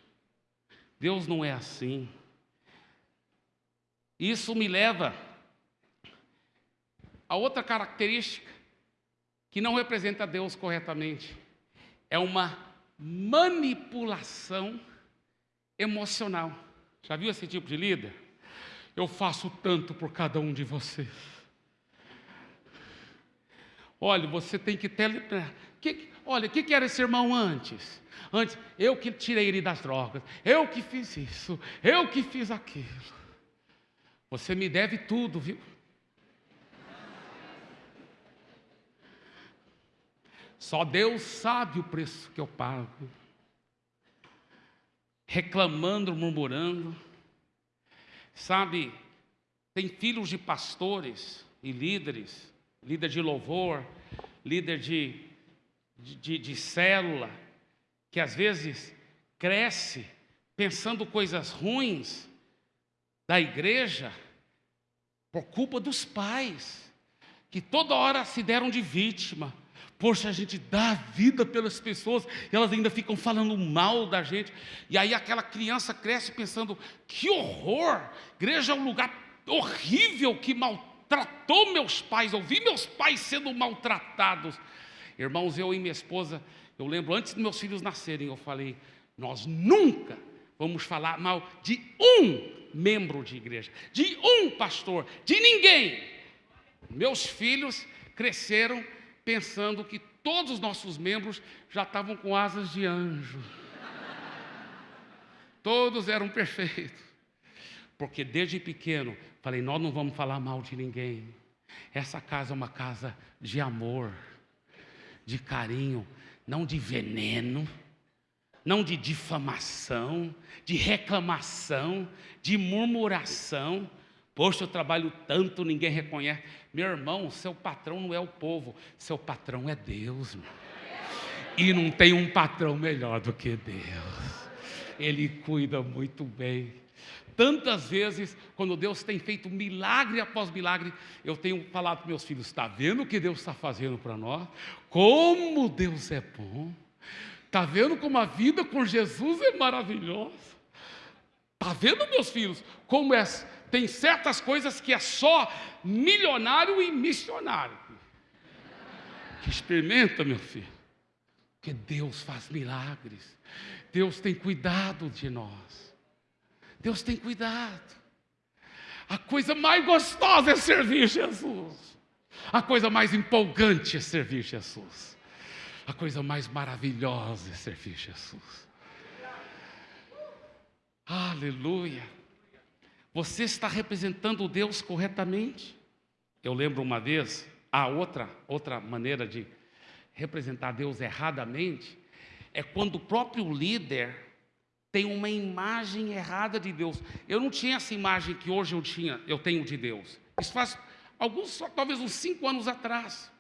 Deus não é assim. Isso me leva a outra característica que não representa Deus corretamente. É uma manipulação emocional. Já viu esse tipo de líder? Eu faço tanto por cada um de vocês. Olha, você tem que ter. Que, olha, o que, que era esse irmão antes? Antes, eu que tirei ele das drogas, eu que fiz isso, eu que fiz aquilo. Você me deve tudo, viu? Só Deus sabe o preço que eu pago. Reclamando, murmurando. Sabe, tem filhos de pastores e líderes, líder de louvor, líder de, de, de célula, que às vezes cresce pensando coisas ruins da igreja por culpa dos pais, que toda hora se deram de vítima Poxa, a gente dá a vida pelas pessoas e elas ainda ficam falando mal da gente. E aí aquela criança cresce pensando: que horror! Igreja é um lugar horrível que maltratou meus pais. Eu vi meus pais sendo maltratados. Irmãos, eu e minha esposa, eu lembro antes dos meus filhos nascerem, eu falei: nós nunca vamos falar mal de um membro de igreja, de um pastor, de ninguém. Meus filhos cresceram pensando que todos os nossos membros já estavam com asas de anjo. Todos eram perfeitos. Porque desde pequeno falei: nós não vamos falar mal de ninguém. Essa casa é uma casa de amor, de carinho, não de veneno, não de difamação, de reclamação, de murmuração. Poxa, eu trabalho tanto, ninguém reconhece. Meu irmão, seu patrão não é o povo, seu patrão é Deus. Meu. E não tem um patrão melhor do que Deus. Ele cuida muito bem. Tantas vezes, quando Deus tem feito milagre após milagre, eu tenho falado para meus filhos: está vendo o que Deus está fazendo para nós? Como Deus é bom. Está vendo como a vida com Jesus é maravilhosa? Está vendo, meus filhos, como é tem certas coisas que é só milionário e missionário. Que experimenta, meu filho. Porque Deus faz milagres. Deus tem cuidado de nós. Deus tem cuidado. A coisa mais gostosa é servir Jesus. A coisa mais empolgante é servir Jesus. A coisa mais maravilhosa é servir Jesus. Aleluia. Você está representando Deus corretamente? Eu lembro uma vez, a outra, outra maneira de representar Deus erradamente é quando o próprio líder tem uma imagem errada de Deus. Eu não tinha essa imagem que hoje eu tinha, eu tenho de Deus. Isso faz alguns, talvez uns cinco anos atrás.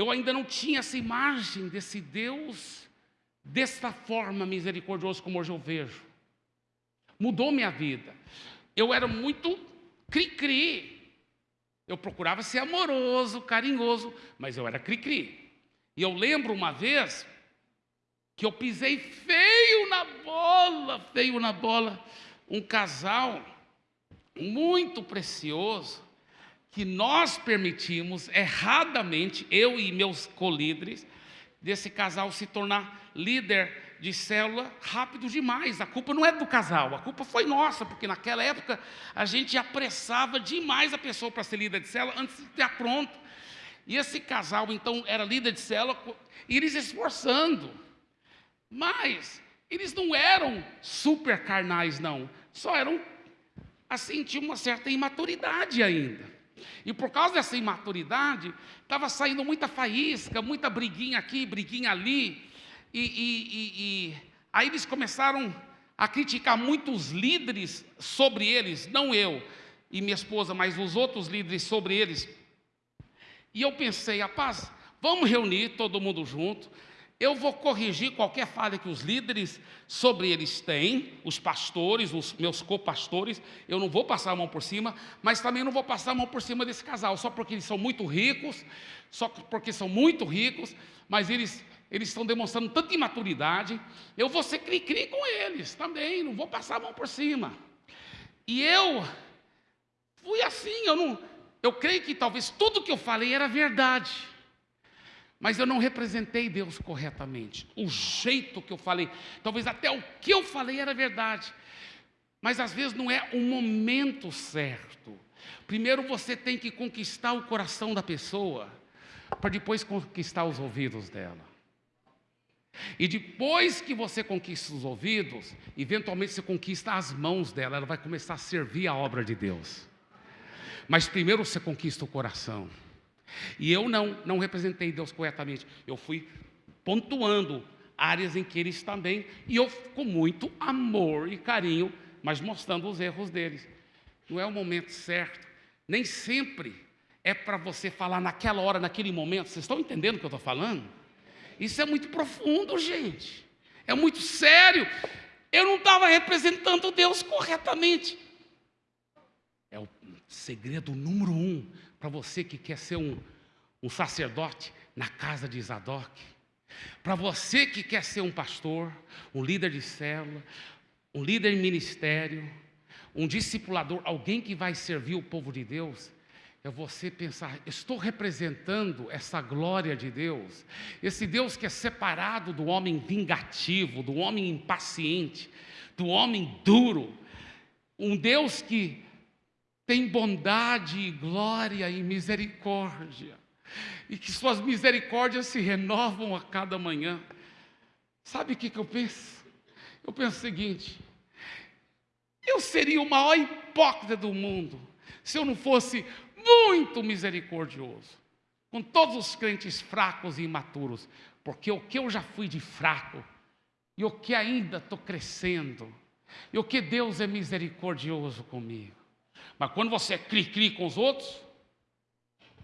Eu ainda não tinha essa imagem desse Deus desta forma misericordioso como hoje eu vejo mudou minha vida. Eu era muito cri-cri. Eu procurava ser amoroso, carinhoso, mas eu era cri-cri. E eu lembro uma vez que eu pisei feio na bola, feio na bola, um casal muito precioso, que nós permitimos erradamente, eu e meus colíderes, desse casal se tornar líder de célula rápido demais. A culpa não é do casal, a culpa foi nossa, porque naquela época a gente apressava demais a pessoa para ser líder de célula antes de estar pronto. E esse casal, então, era líder de célula, e eles esforçando. Mas eles não eram super carnais, não. Só eram, assim, tinham uma certa imaturidade ainda. E por causa dessa imaturidade, estava saindo muita faísca, muita briguinha aqui, briguinha ali. E, e, e, e, aí eles começaram a criticar muitos líderes sobre eles, não eu e minha esposa, mas os outros líderes sobre eles. E eu pensei, rapaz, vamos reunir todo mundo junto, eu vou corrigir qualquer falha que os líderes sobre eles têm, os pastores, os meus copastores, eu não vou passar a mão por cima, mas também não vou passar a mão por cima desse casal, só porque eles são muito ricos, só porque são muito ricos, mas eles, eles estão demonstrando tanta imaturidade, eu vou ser cri-cri com eles também, não vou passar a mão por cima. E eu fui assim, eu não, eu creio que talvez tudo que eu falei era verdade. Mas eu não representei Deus corretamente. O jeito que eu falei, talvez até o que eu falei era verdade. Mas às vezes não é o momento certo. Primeiro você tem que conquistar o coração da pessoa, para depois conquistar os ouvidos dela. E depois que você conquista os ouvidos, eventualmente você conquista as mãos dela, ela vai começar a servir a obra de Deus. Mas primeiro você conquista o coração. E eu não, não representei Deus corretamente. Eu fui pontuando áreas em que eles também, e eu com muito amor e carinho, mas mostrando os erros deles. Não é o momento certo. Nem sempre é para você falar naquela hora, naquele momento. Vocês estão entendendo o que eu estou falando? Isso é muito profundo, gente. É muito sério. Eu não estava representando Deus corretamente. É o segredo número um para você que quer ser um, um sacerdote na casa de Zadok, para você que quer ser um pastor, um líder de célula, um líder em ministério, um discipulador, alguém que vai servir o povo de Deus, é você pensar, estou representando essa glória de Deus, esse Deus que é separado do homem vingativo, do homem impaciente, do homem duro, um Deus que tem bondade, glória e misericórdia, e que suas misericórdias se renovam a cada manhã. Sabe o que, que eu penso? Eu penso o seguinte: eu seria o maior hipócrita do mundo se eu não fosse muito misericordioso com todos os crentes fracos e imaturos, porque o que eu já fui de fraco e o que ainda estou crescendo, e o que Deus é misericordioso comigo. Mas quando você é cri-cri com os outros,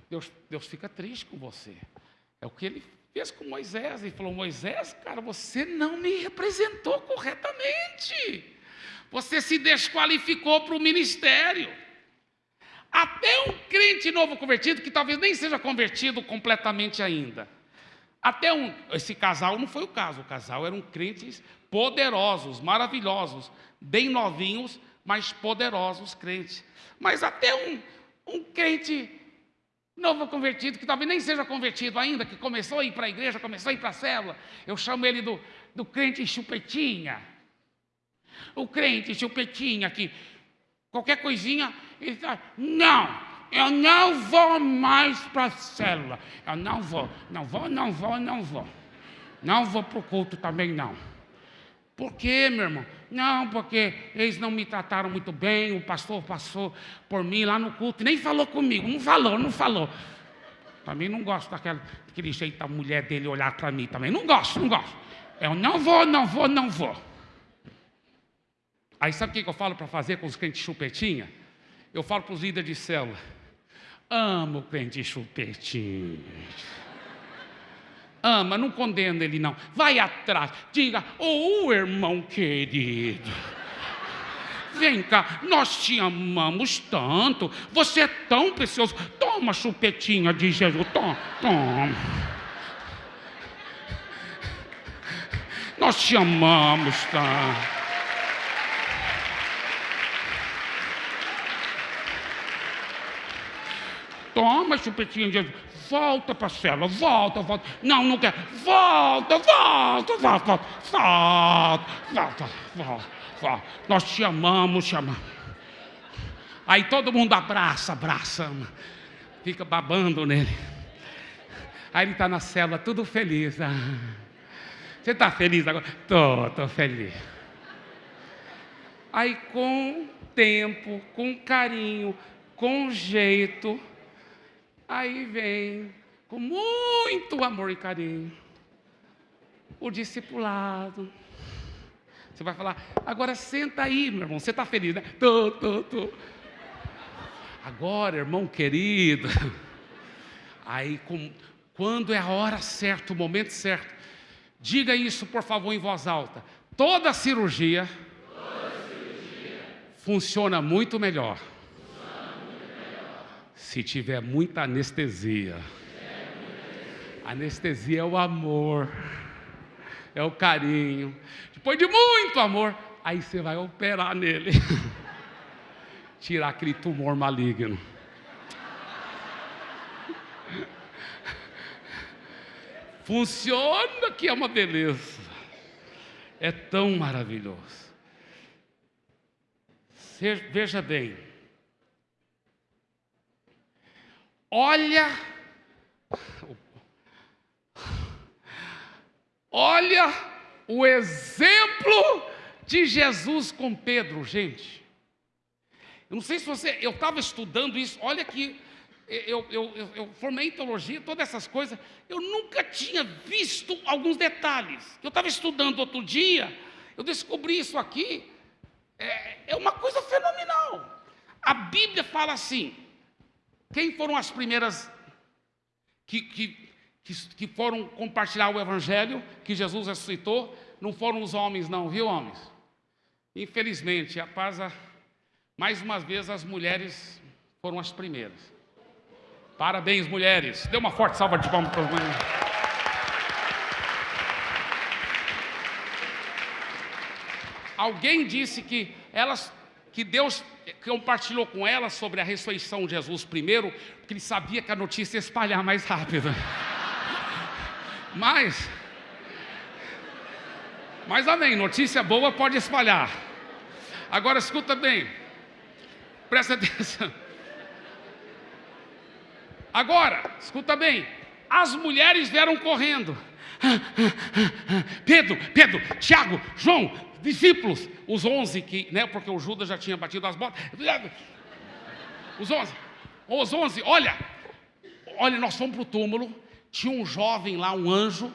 Deus, Deus fica triste com você. É o que ele fez com Moisés. Ele falou: Moisés, cara, você não me representou corretamente. Você se desqualificou para o ministério. Até um crente novo convertido, que talvez nem seja convertido completamente ainda. Até um, esse casal não foi o caso, o casal eram crentes poderosos, maravilhosos, bem novinhos, mas poderosos crentes. Mas até um, um crente novo convertido, que talvez nem seja convertido ainda, que começou a ir para a igreja, começou a ir para a célula, eu chamo ele do, do crente chupetinha. O crente chupetinha, que qualquer coisinha, ele está, não, eu não vou mais para a célula, eu não vou, não vou, não vou, não vou. Não vou para o culto também não. Por quê, meu irmão? Não, porque eles não me trataram muito bem, o pastor passou por mim lá no culto, nem falou comigo, não falou, não falou. Também não gosto daquela, daquele jeito da mulher dele olhar para mim também. Não gosto, não gosto. Eu não vou, não vou, não vou. Aí sabe o que eu falo para fazer com os crentes chupetinha? Eu falo para os líderes de célula. Amo crente chupetinha ama, não condena ele não. Vai atrás, diga, ô oh, irmão querido. vem cá, nós te amamos tanto, você é tão precioso. Toma chupetinha de Jesus, toma, toma. Nós te amamos tanto. Toma chupetinha de Jesus. Volta para a cela, volta, volta. Não, não quer. Volta, volta, volta, volta, volta, volta, volta, volta. Nós te amamos, te amamos. Aí todo mundo abraça, abraça, fica babando nele. Aí ele está na cela, tudo feliz. Ah, você está feliz agora? Estou, estou feliz. Aí com tempo, com carinho, com jeito, Aí vem, com muito amor e carinho, o discipulado. Você vai falar, agora senta aí, meu irmão, você está feliz, né? Tô, tô, tô. Agora, irmão querido, aí com, quando é a hora certa, o momento certo, diga isso, por favor, em voz alta. Toda cirurgia, Toda cirurgia funciona muito melhor se tiver muita anestesia. Anestesia é o amor, é o carinho. Depois de muito amor, aí você vai operar nele. Tirar aquele tumor maligno. Funciona que é uma beleza. É tão maravilhoso. Veja bem, Olha, olha o exemplo de Jesus com Pedro, gente. Eu não sei se você, eu estava estudando isso, olha que eu, eu, eu, eu, formei em teologia, todas essas coisas, eu nunca tinha visto alguns detalhes. Eu estava estudando outro dia, eu descobri isso aqui, é, é uma coisa fenomenal. A Bíblia fala assim: quem foram as primeiras que, que, que, que foram compartilhar o Evangelho que Jesus ressuscitou? Não foram os homens, não, viu, homens? Infelizmente, a, mais uma vez, as mulheres foram as primeiras. Parabéns, mulheres. Dê uma forte salva de palmas para as mulheres. Alguém disse que elas, que Deus compartilhou com ela sobre a ressurreição de Jesus primeiro, porque ele sabia que a notícia ia espalhar mais rápido. Mas, mas amém, notícia boa pode espalhar. Agora escuta bem, presta atenção. Agora, escuta bem, as mulheres vieram correndo. Pedro, Pedro, Tiago, João, discípulos, os onze que, né, porque o Judas já tinha batido as botas. Os onze, os onze, olha, olha, nós fomos para o túmulo, tinha um jovem lá, um anjo,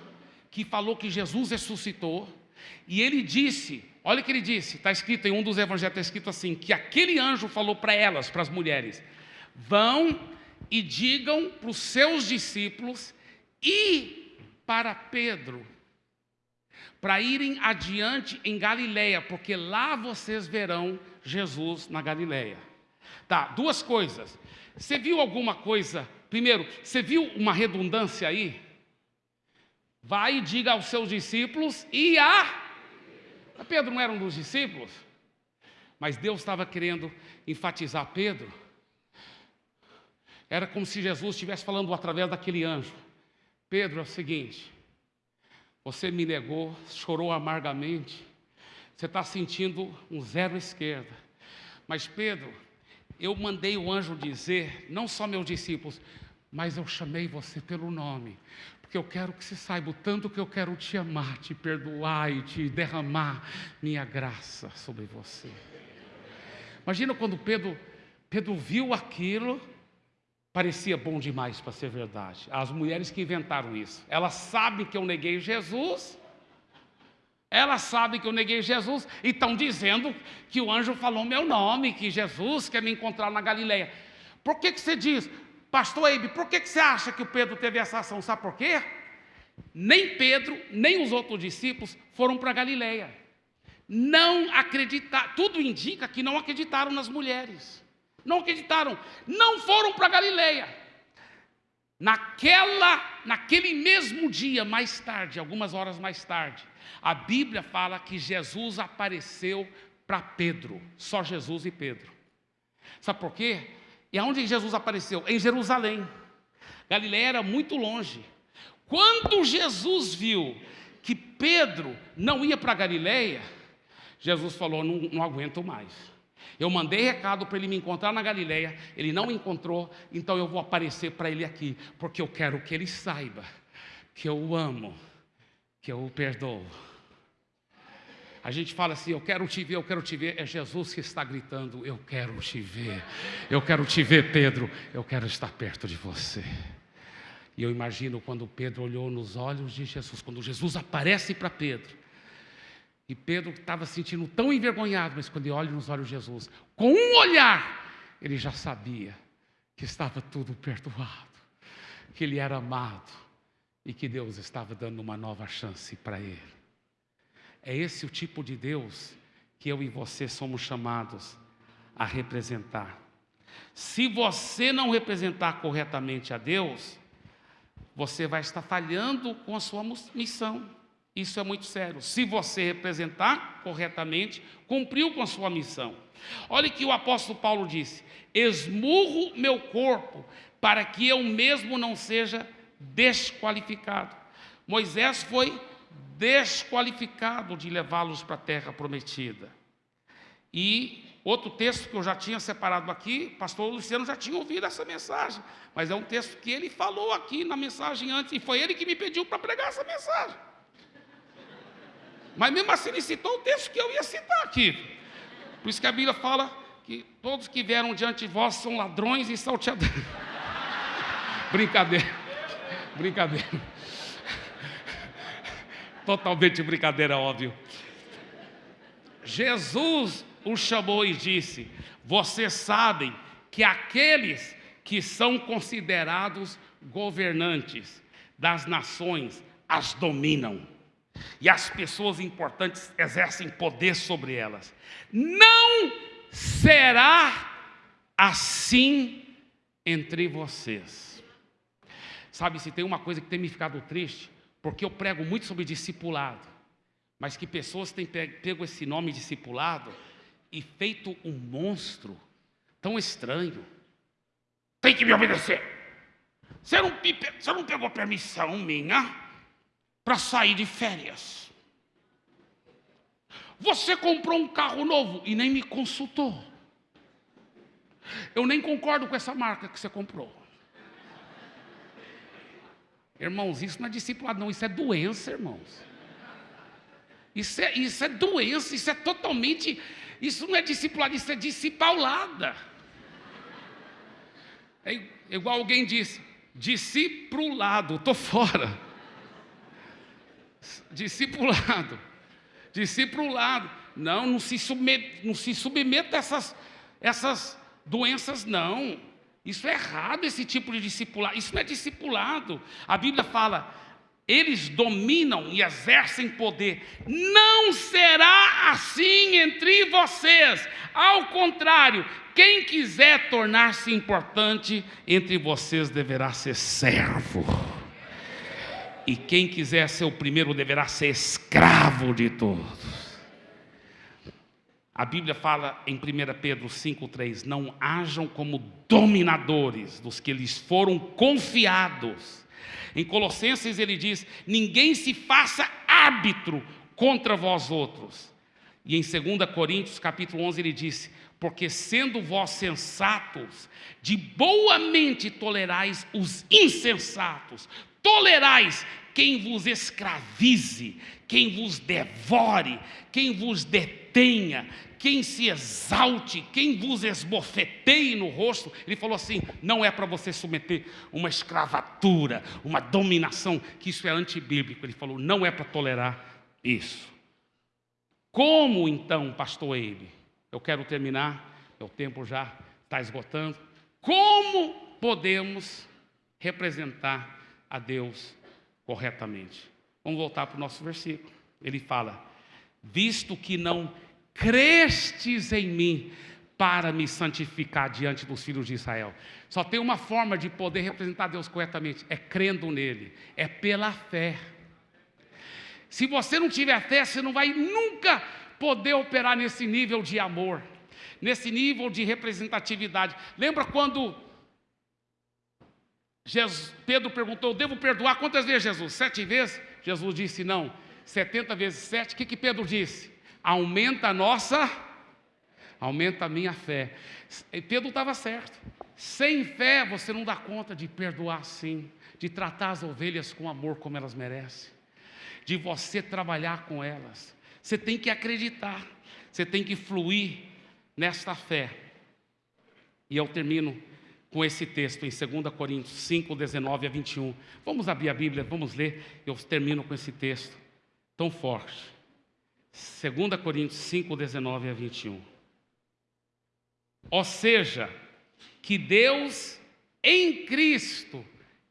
que falou que Jesus ressuscitou, e ele disse, olha o que ele disse, está escrito em um dos evangelhos, está escrito assim, que aquele anjo falou para elas, para as mulheres, vão e digam para os seus discípulos e para Pedro, para irem adiante em Galileia, porque lá vocês verão Jesus na Galileia. Tá, duas coisas. Você viu alguma coisa? Primeiro, você viu uma redundância aí? Vai e diga aos seus discípulos e a. Pedro não era um dos discípulos? Mas Deus estava querendo enfatizar Pedro. Era como se Jesus estivesse falando através daquele anjo. Pedro, é o seguinte: você me negou, chorou amargamente. Você está sentindo um zero esquerda. Mas Pedro, eu mandei o anjo dizer, não só meus discípulos, mas eu chamei você pelo nome, porque eu quero que você saiba o tanto que eu quero te amar, te perdoar e te derramar minha graça sobre você. Imagina quando Pedro, Pedro viu aquilo, Parecia bom demais para ser verdade. As mulheres que inventaram isso, elas sabem que eu neguei Jesus, elas sabem que eu neguei Jesus e estão dizendo que o anjo falou meu nome, que Jesus quer me encontrar na Galileia. Por que, que você diz, pastor Eibe, por que, que você acha que o Pedro teve essa ação? Sabe por quê? Nem Pedro, nem os outros discípulos foram para Galileia. não acreditar, tudo indica que não acreditaram nas mulheres. Não acreditaram, não foram para Galileia. Naquela, naquele mesmo dia, mais tarde, algumas horas mais tarde, a Bíblia fala que Jesus apareceu para Pedro, só Jesus e Pedro. Sabe por quê? E aonde Jesus apareceu? Em Jerusalém. Galileia era muito longe. Quando Jesus viu que Pedro não ia para Galileia, Jesus falou: não, não aguento mais. Eu mandei recado para ele me encontrar na Galileia, ele não me encontrou, então eu vou aparecer para ele aqui, porque eu quero que ele saiba que eu o amo, que eu o perdoo. A gente fala assim: Eu quero te ver, eu quero te ver. É Jesus que está gritando: Eu quero te ver. Eu quero te ver, Pedro. Eu quero estar perto de você. E eu imagino quando Pedro olhou nos olhos de Jesus, quando Jesus aparece para Pedro. E Pedro estava se sentindo tão envergonhado, mas quando ele olha nos olhos de Jesus, com um olhar, ele já sabia que estava tudo perdoado, que ele era amado e que Deus estava dando uma nova chance para ele. É esse o tipo de Deus que eu e você somos chamados a representar. Se você não representar corretamente a Deus, você vai estar falhando com a sua missão. Isso é muito sério. Se você representar corretamente, cumpriu com a sua missão. Olha que o apóstolo Paulo disse: esmurro meu corpo para que eu mesmo não seja desqualificado. Moisés foi desqualificado de levá-los para a terra prometida. E outro texto que eu já tinha separado aqui, pastor Luciano já tinha ouvido essa mensagem, mas é um texto que ele falou aqui na mensagem antes, e foi ele que me pediu para pregar essa mensagem. Mas mesmo assim ele citou o texto que eu ia citar aqui. Por isso que a Bíblia fala que todos que vieram diante de vós são ladrões e salteadores. brincadeira, brincadeira. Totalmente brincadeira, óbvio. Jesus o chamou e disse: Vocês sabem que aqueles que são considerados governantes das nações as dominam, e as pessoas importantes exercem poder sobre elas. Não será assim entre vocês. Sabe, se tem uma coisa que tem me ficado triste, porque eu prego muito sobre discipulado, mas que pessoas têm pego esse nome discipulado e feito um monstro tão estranho. Tem que me obedecer. Você não, você não pegou permissão minha para sair de férias. Você comprou um carro novo e nem me consultou. Eu nem concordo com essa marca que você comprou. Irmãos, isso não é discipulado, não, isso é doença, irmãos. Isso é, isso é doença, isso é totalmente. Isso não é discipulado, isso é discipulada. É igual alguém disse: discipulado, estou fora. Discipulado, discipulado. Não, não se submeta, não se submeta a essas, essas doenças, não. Isso é errado, esse tipo de discipulado. Isso não é discipulado. A Bíblia fala, eles dominam e exercem poder. Não será assim entre vocês. Ao contrário, quem quiser tornar-se importante entre vocês deverá ser servo. E quem quiser ser o primeiro deverá ser escravo de todos. A Bíblia fala em 1 Pedro 5,3: Não hajam como dominadores dos que lhes foram confiados. Em Colossenses ele diz: Ninguém se faça árbitro contra vós outros. E em 2 Coríntios capítulo 11 ele disse: Porque sendo vós sensatos, de boa mente tolerais os insensatos, tolerais quem vos escravize, quem vos devore, quem vos detenha, quem se exalte, quem vos esbofeteie no rosto. Ele falou assim: não é para você submeter uma escravatura, uma dominação, que isso é antibíblico. Ele falou: não é para tolerar isso. Como então, pastor ele? Eu quero terminar, o tempo já está esgotando. Como podemos representar a Deus corretamente. Vamos voltar para o nosso versículo. Ele fala: visto que não crestes em mim para me santificar diante dos filhos de Israel. Só tem uma forma de poder representar Deus corretamente: é crendo nele, é pela fé. Se você não tiver fé, você não vai nunca poder operar nesse nível de amor, nesse nível de representatividade. Lembra quando Jesus, Pedro perguntou: Devo perdoar quantas vezes, Jesus? Sete vezes? Jesus disse: Não, setenta vezes sete. O que, que Pedro disse? Aumenta a nossa, aumenta a minha fé. E Pedro estava certo. Sem fé você não dá conta de perdoar assim, de tratar as ovelhas com amor como elas merecem, de você trabalhar com elas. Você tem que acreditar, você tem que fluir nesta fé. E eu termino com esse texto em 2 Coríntios 5, 19 a 21. Vamos abrir a Bíblia, vamos ler, eu termino com esse texto tão forte. 2 Coríntios 5, 19 a 21. Ou seja, que Deus em Cristo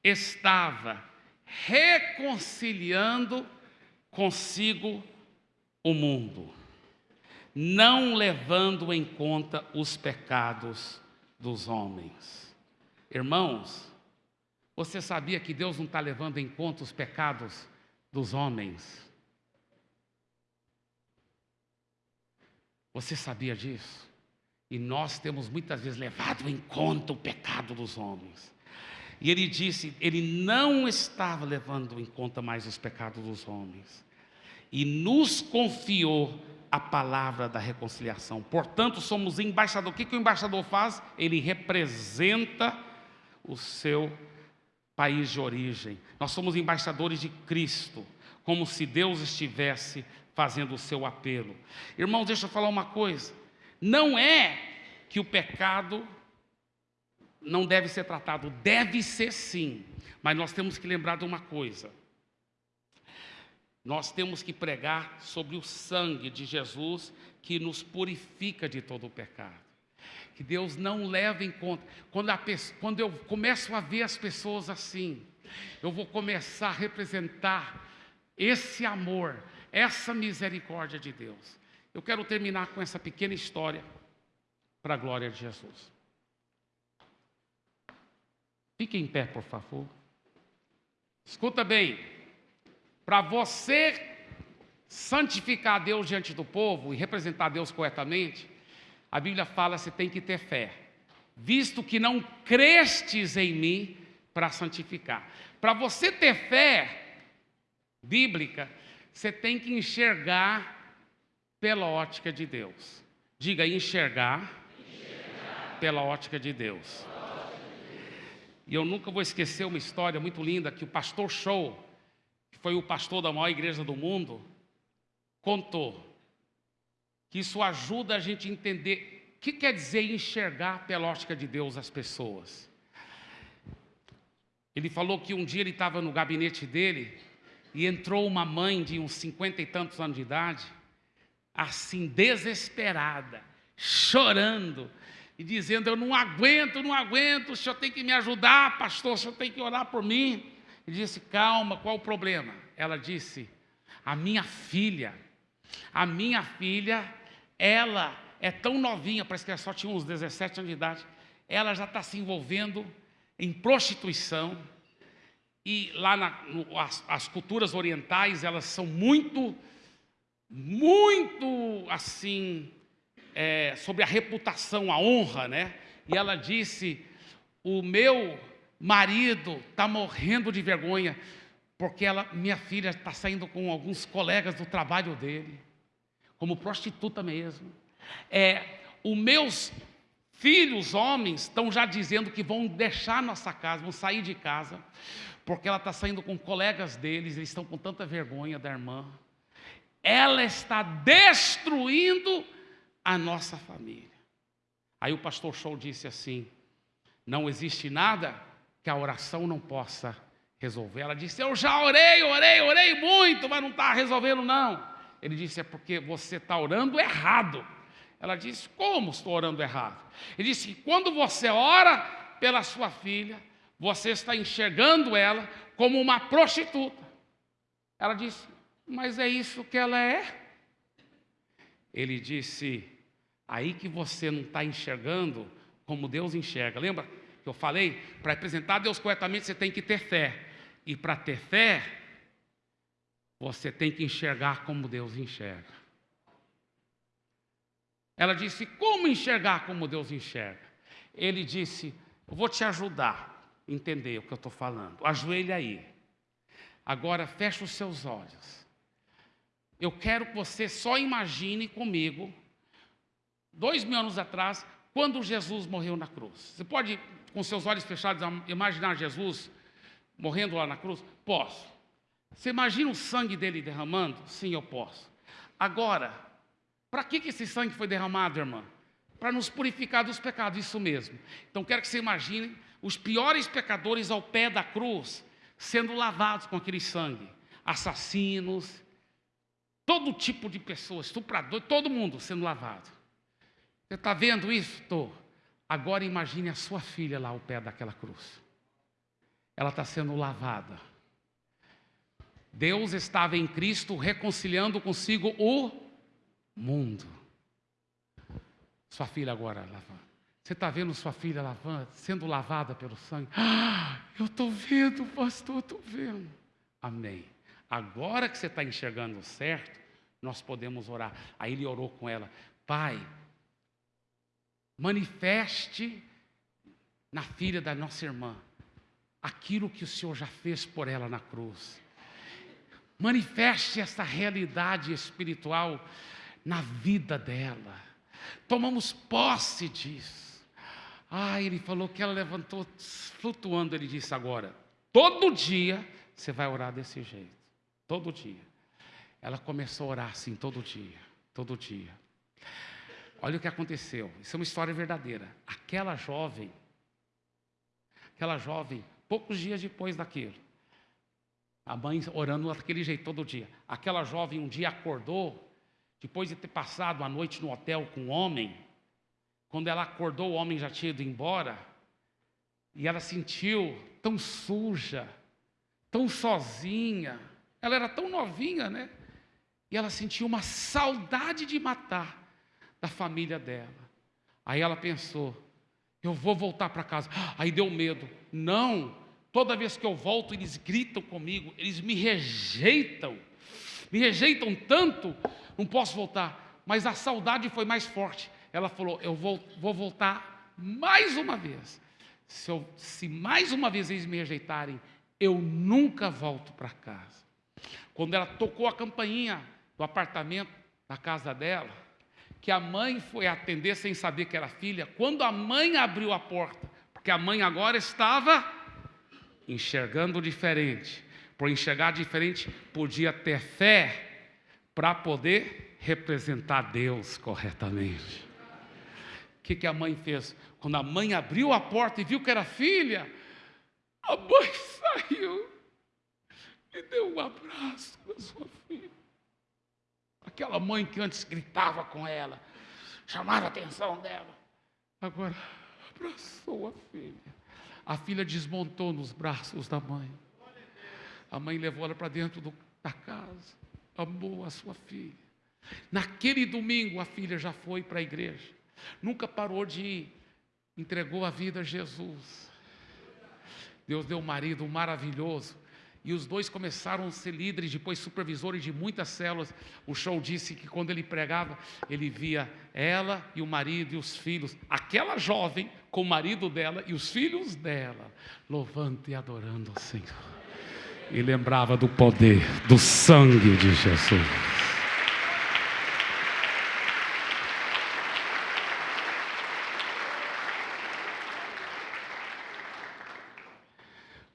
estava reconciliando consigo o mundo, não levando em conta os pecados dos homens. Irmãos, você sabia que Deus não está levando em conta os pecados dos homens? Você sabia disso? E nós temos muitas vezes levado em conta o pecado dos homens. E ele disse, ele não estava levando em conta mais os pecados dos homens. E nos confiou a palavra da reconciliação. Portanto, somos embaixadores. O que, que o embaixador faz? Ele representa o seu país de origem. Nós somos embaixadores de Cristo, como se Deus estivesse fazendo o seu apelo. Irmãos, deixa eu falar uma coisa. Não é que o pecado não deve ser tratado, deve ser sim. Mas nós temos que lembrar de uma coisa. Nós temos que pregar sobre o sangue de Jesus que nos purifica de todo o pecado que Deus não leva em conta. Quando, quando eu começo a ver as pessoas assim, eu vou começar a representar esse amor, essa misericórdia de Deus. Eu quero terminar com essa pequena história para a glória de Jesus. Fique em pé, por favor. Escuta bem, para você santificar Deus diante do povo e representar Deus corretamente, a Bíblia fala você tem que ter fé, visto que não crestes em mim para santificar. Para você ter fé bíblica, você tem que enxergar pela ótica de Deus. Diga enxergar, enxergar. pela ótica de Deus. E eu nunca vou esquecer uma história muito linda que o pastor Show, que foi o pastor da maior igreja do mundo, contou que isso ajuda a gente a entender o que quer dizer enxergar pela ótica de Deus as pessoas. Ele falou que um dia ele estava no gabinete dele e entrou uma mãe de uns cinquenta e tantos anos de idade, assim desesperada, chorando e dizendo: Eu não aguento, não aguento, o senhor tem que me ajudar, pastor, o senhor tem que orar por mim. Ele disse: Calma, qual o problema? Ela disse: A minha filha, a minha filha ela é tão novinha, parece que ela só tinha uns 17 anos de idade, ela já está se envolvendo em prostituição, e lá na, no, as, as culturas orientais, elas são muito, muito assim, é, sobre a reputação, a honra, né? E ela disse: O meu marido está morrendo de vergonha, porque ela, minha filha está saindo com alguns colegas do trabalho dele como prostituta mesmo. É, os meus filhos homens estão já dizendo que vão deixar nossa casa, vão sair de casa, porque ela está saindo com colegas deles, eles estão com tanta vergonha da irmã. Ela está destruindo a nossa família. Aí o pastor Show disse assim: não existe nada que a oração não possa resolver. Ela disse: Eu já orei, orei, orei muito, mas não está resolvendo, não. Ele disse: É porque você está orando errado. Ela disse: Como estou orando errado? Ele disse: Quando você ora pela sua filha, você está enxergando ela como uma prostituta. Ela disse: Mas é isso que ela é? ele disse: aí que você não está enxergando como Deus enxerga. Lembra que eu falei? Para representar Deus corretamente, você tem que ter fé. E para ter fé, você tem que enxergar como Deus enxerga. Ela disse: Como enxergar como Deus enxerga? Ele disse: Eu vou te ajudar a entender o que eu estou falando. Ajoelhe aí. Agora feche os seus olhos. Eu quero que você só imagine comigo, dois mil anos atrás, quando Jesus morreu na cruz. Você pode, com seus olhos fechados, imaginar Jesus morrendo lá na cruz? Posso. Você imagina o sangue dele derramando? Sim, eu posso. Agora, para que, que esse sangue foi derramado, irmã? Para nos purificar dos pecados, isso mesmo. Então, quero que você imagine os piores pecadores ao pé da cruz sendo lavados com aquele sangue. Assassinos, todo tipo de pessoas, estuprador, todo mundo sendo lavado. Você está vendo isso? Estou. Agora imagine a sua filha lá ao pé daquela cruz. Ela está sendo lavada. Deus estava em Cristo reconciliando consigo o mundo. Sua filha agora lavando. Você está vendo sua filha lavando, sendo lavada pelo sangue? Ah, eu estou vendo, pastor, estou vendo. Amém. Agora que você está enxergando certo, nós podemos orar. Aí ele orou com ela: Pai, manifeste na filha da nossa irmã aquilo que o Senhor já fez por ela na cruz. Manifeste essa realidade espiritual na vida dela. Tomamos posse disso. Ah, ele falou que ela levantou flutuando. Ele disse agora: todo dia você vai orar desse jeito. Todo dia. Ela começou a orar assim, todo dia. Todo dia. Olha o que aconteceu. Isso é uma história verdadeira. Aquela jovem, aquela jovem, poucos dias depois daquilo, a mãe orando daquele jeito todo dia. Aquela jovem um dia acordou, depois de ter passado a noite no hotel com um homem, quando ela acordou, o homem já tinha ido embora, e ela sentiu tão suja, tão sozinha, ela era tão novinha, né? E ela sentiu uma saudade de matar da família dela. Aí ela pensou: eu vou voltar para casa. Aí deu medo. Não, toda vez que eu volto, eles gritam comigo, eles me rejeitam, me rejeitam tanto, não posso voltar. Mas a saudade foi mais forte ela falou: Eu vou, vou voltar mais uma vez. Se, eu, se mais uma vez eles me rejeitarem, eu nunca volto para casa. Quando ela tocou a campainha do apartamento da casa dela, que a mãe foi atender sem saber que era filha, quando a mãe abriu a porta, porque a mãe agora estava enxergando diferente. Por enxergar diferente, podia ter fé para poder representar Deus corretamente que, que a mãe fez? Quando a mãe abriu a porta e viu que era filha, a mãe saiu e deu um abraço na sua filha. Aquela mãe que antes gritava com ela, chamava a atenção dela, agora abraçou a filha. A filha desmontou nos braços da mãe. A mãe levou ela para dentro do, da casa, amou a sua filha. Naquele domingo, a filha já foi para a igreja. Nunca parou de ir. Entregou a vida a Jesus. Deus deu um marido maravilhoso. E os dois começaram a ser líderes, depois supervisores de muitas células. O show disse que quando ele pregava, ele via ela e o marido e os filhos, aquela jovem com o marido dela e os filhos dela, louvando e adorando o Senhor. E lembrava do poder, do sangue de Jesus.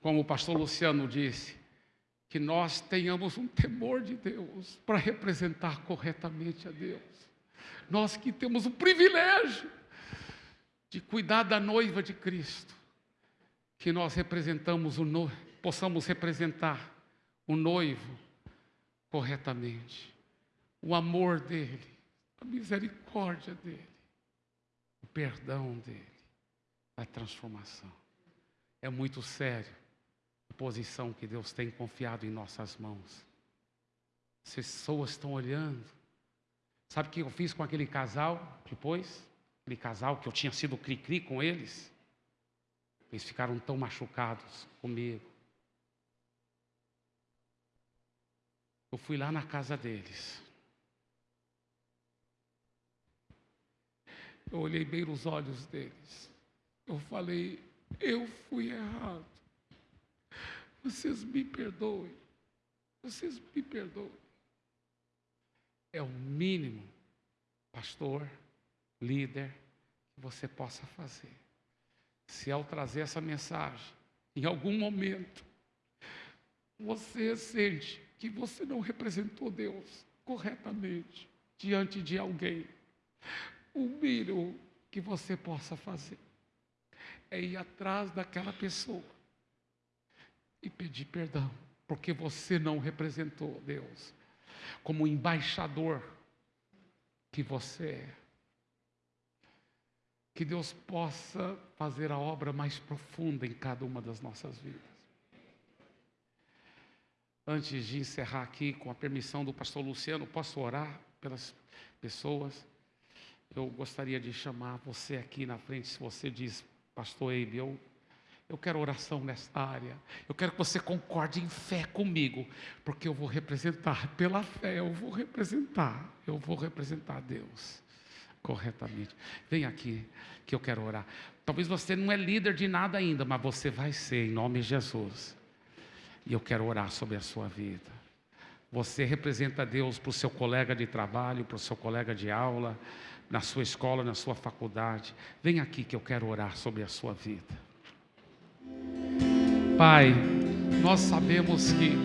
Como o pastor Luciano disse, que nós tenhamos um temor de Deus para representar corretamente a Deus. Nós que temos o privilégio de cuidar da noiva de Cristo, que nós representamos o noivo, possamos representar o noivo corretamente, o amor dele, a misericórdia dele, o perdão dele, a transformação. É muito sério posição que Deus tem confiado em nossas mãos. As pessoas estão olhando Sabe o que eu fiz com aquele casal depois? Aquele casal que eu tinha sido cri-cri com eles. Eles ficaram tão machucados comigo. Eu fui lá na casa deles. Eu olhei bem nos olhos deles. Eu falei, eu fui errado. Vocês me perdoem. Vocês me perdoem. É o mínimo, pastor, líder, que você possa fazer. Se ao trazer essa mensagem, em algum momento, você sente que você não representou Deus corretamente diante de alguém, o mínimo que você possa fazer é ir atrás daquela pessoa e pedir perdão, porque você não representou Deus como embaixador que você é. Que Deus possa fazer a obra mais profunda em cada uma das nossas vidas. Antes de encerrar aqui, com a permissão do pastor Luciano, posso orar pelas pessoas? Eu gostaria de chamar você aqui na frente, se você diz, pastor Eibe, eu, eu quero oração nesta área. Eu quero que você concorde em fé comigo, porque eu vou representar, pela fé, eu vou representar, eu vou representar Deus corretamente. Vem aqui que eu quero orar. Talvez você não é líder de nada ainda, mas você vai ser em nome de Jesus. E eu quero orar sobre a sua vida. Você representa Deus para o seu colega de trabalho, para o seu colega de aula, na sua escola, na sua faculdade. Vem aqui que eu quero orar sobre a sua vida. Pai, nós sabemos que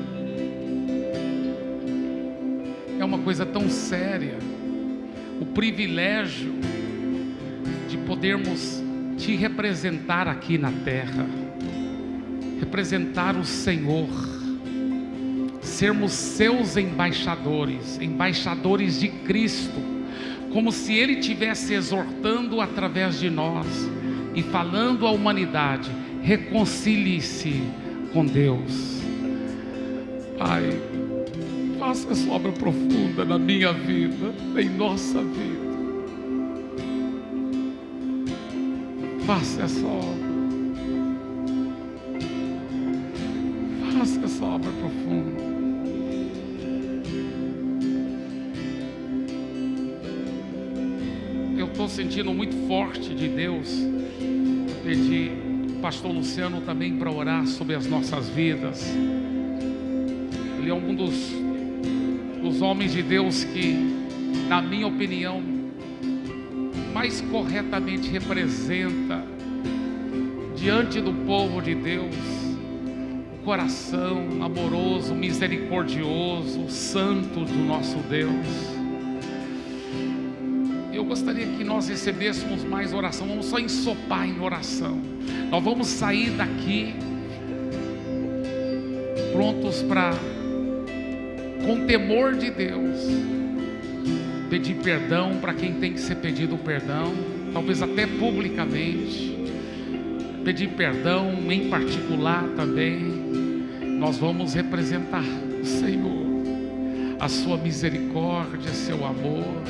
é uma coisa tão séria o privilégio de podermos te representar aqui na terra, representar o Senhor, sermos seus embaixadores, embaixadores de Cristo, como se Ele estivesse exortando através de nós e falando à humanidade: reconcilie-se com Deus. Pai, faça essa obra profunda na minha vida, em nossa vida. Faça essa obra. Faça essa obra profunda. Eu estou sentindo muito forte de Deus. Pedir pastor Luciano também para orar sobre as nossas vidas. Ele é um dos dos homens de Deus que, na minha opinião, mais corretamente representa diante do povo de Deus o coração amoroso, misericordioso, santo do nosso Deus. Eu gostaria que nós recebêssemos mais oração, vamos só ensopar em oração. Nós vamos sair daqui prontos para com temor de Deus, pedir perdão para quem tem que ser pedido perdão, talvez até publicamente, pedir perdão em particular também. Nós vamos representar o Senhor, a Sua misericórdia, seu amor.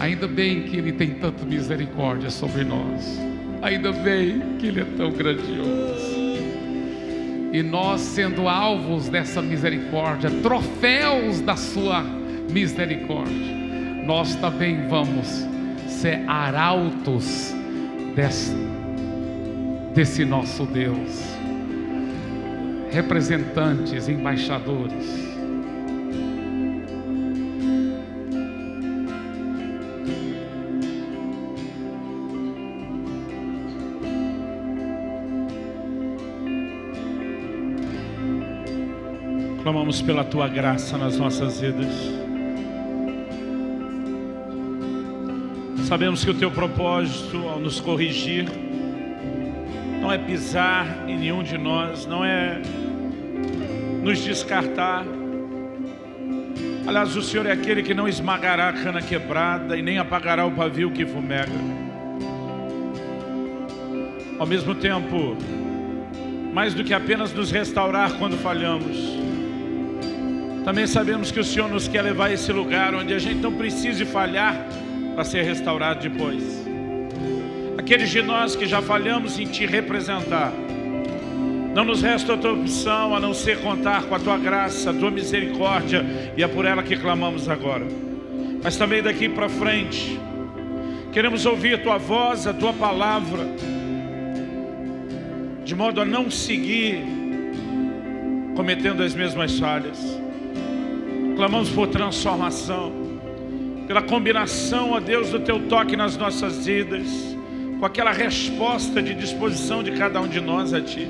Ainda bem que Ele tem tanta misericórdia sobre nós. Ainda bem que Ele é tão grandioso. E nós, sendo alvos dessa misericórdia, troféus da sua misericórdia, nós também vamos ser arautos desse, desse nosso Deus, representantes, embaixadores. Clamamos pela tua graça nas nossas vidas. Sabemos que o teu propósito ao nos corrigir não é pisar em nenhum de nós, não é nos descartar. Aliás, o Senhor é aquele que não esmagará a cana quebrada e nem apagará o pavio que fumega. Ao mesmo tempo, mais do que apenas nos restaurar quando falhamos, Também sabemos que o Senhor nos quer levar a esse lugar onde a gente não precise falhar para ser restaurado depois. Aqueles de nós que já falhamos em Te representar, não nos resta outra opção a não ser contar com a Tua graça, a Tua misericórdia e é por ela que clamamos agora. Mas também daqui para frente, queremos ouvir a Tua voz, a Tua palavra, de modo a não seguir cometendo as mesmas falhas. Clamamos por transformação, pela combinação, ó Deus, do Teu toque nas nossas vidas, com aquela resposta de disposição de cada um de nós a Ti.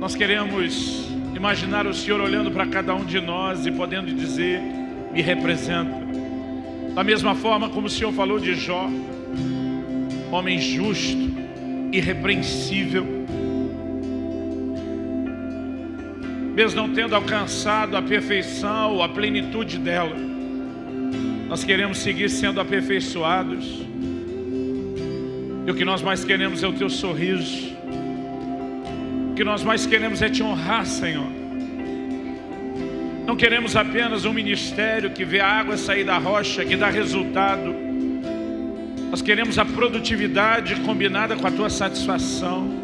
Nós queremos imaginar o Senhor olhando para cada um de nós e podendo dizer, me representa. Da mesma forma como o Senhor falou de Jó, homem justo, irrepreensível, mesmo não tendo alcançado a perfeição, a plenitude dela, nós queremos seguir sendo aperfeiçoados. E o que nós mais queremos é o teu sorriso. O que nós mais queremos é te honrar, Senhor. Não queremos apenas um ministério que vê a água sair da rocha, que dá resultado. Nós queremos a produtividade combinada com a tua satisfação,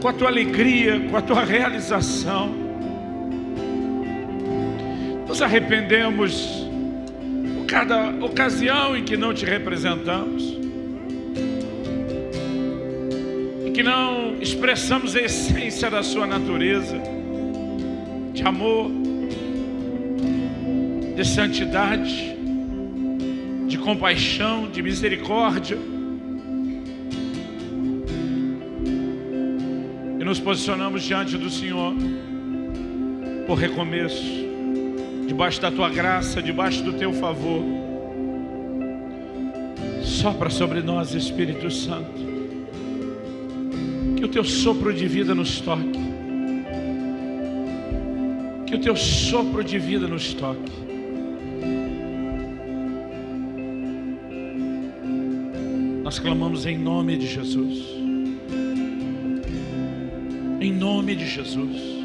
com a tua alegria, com a tua realização. Nos arrependemos por cada ocasião em que não te representamos. E que não expressamos a essência da sua natureza, de amor, de santidade, de compaixão, de misericórdia. Nos posicionamos diante do Senhor por recomeço, debaixo da tua graça, debaixo do teu favor. Sopra sobre nós, Espírito Santo. Que o teu sopro de vida nos toque. Que o teu sopro de vida nos toque. Nós clamamos em nome de Jesus. Em nome de Jesus.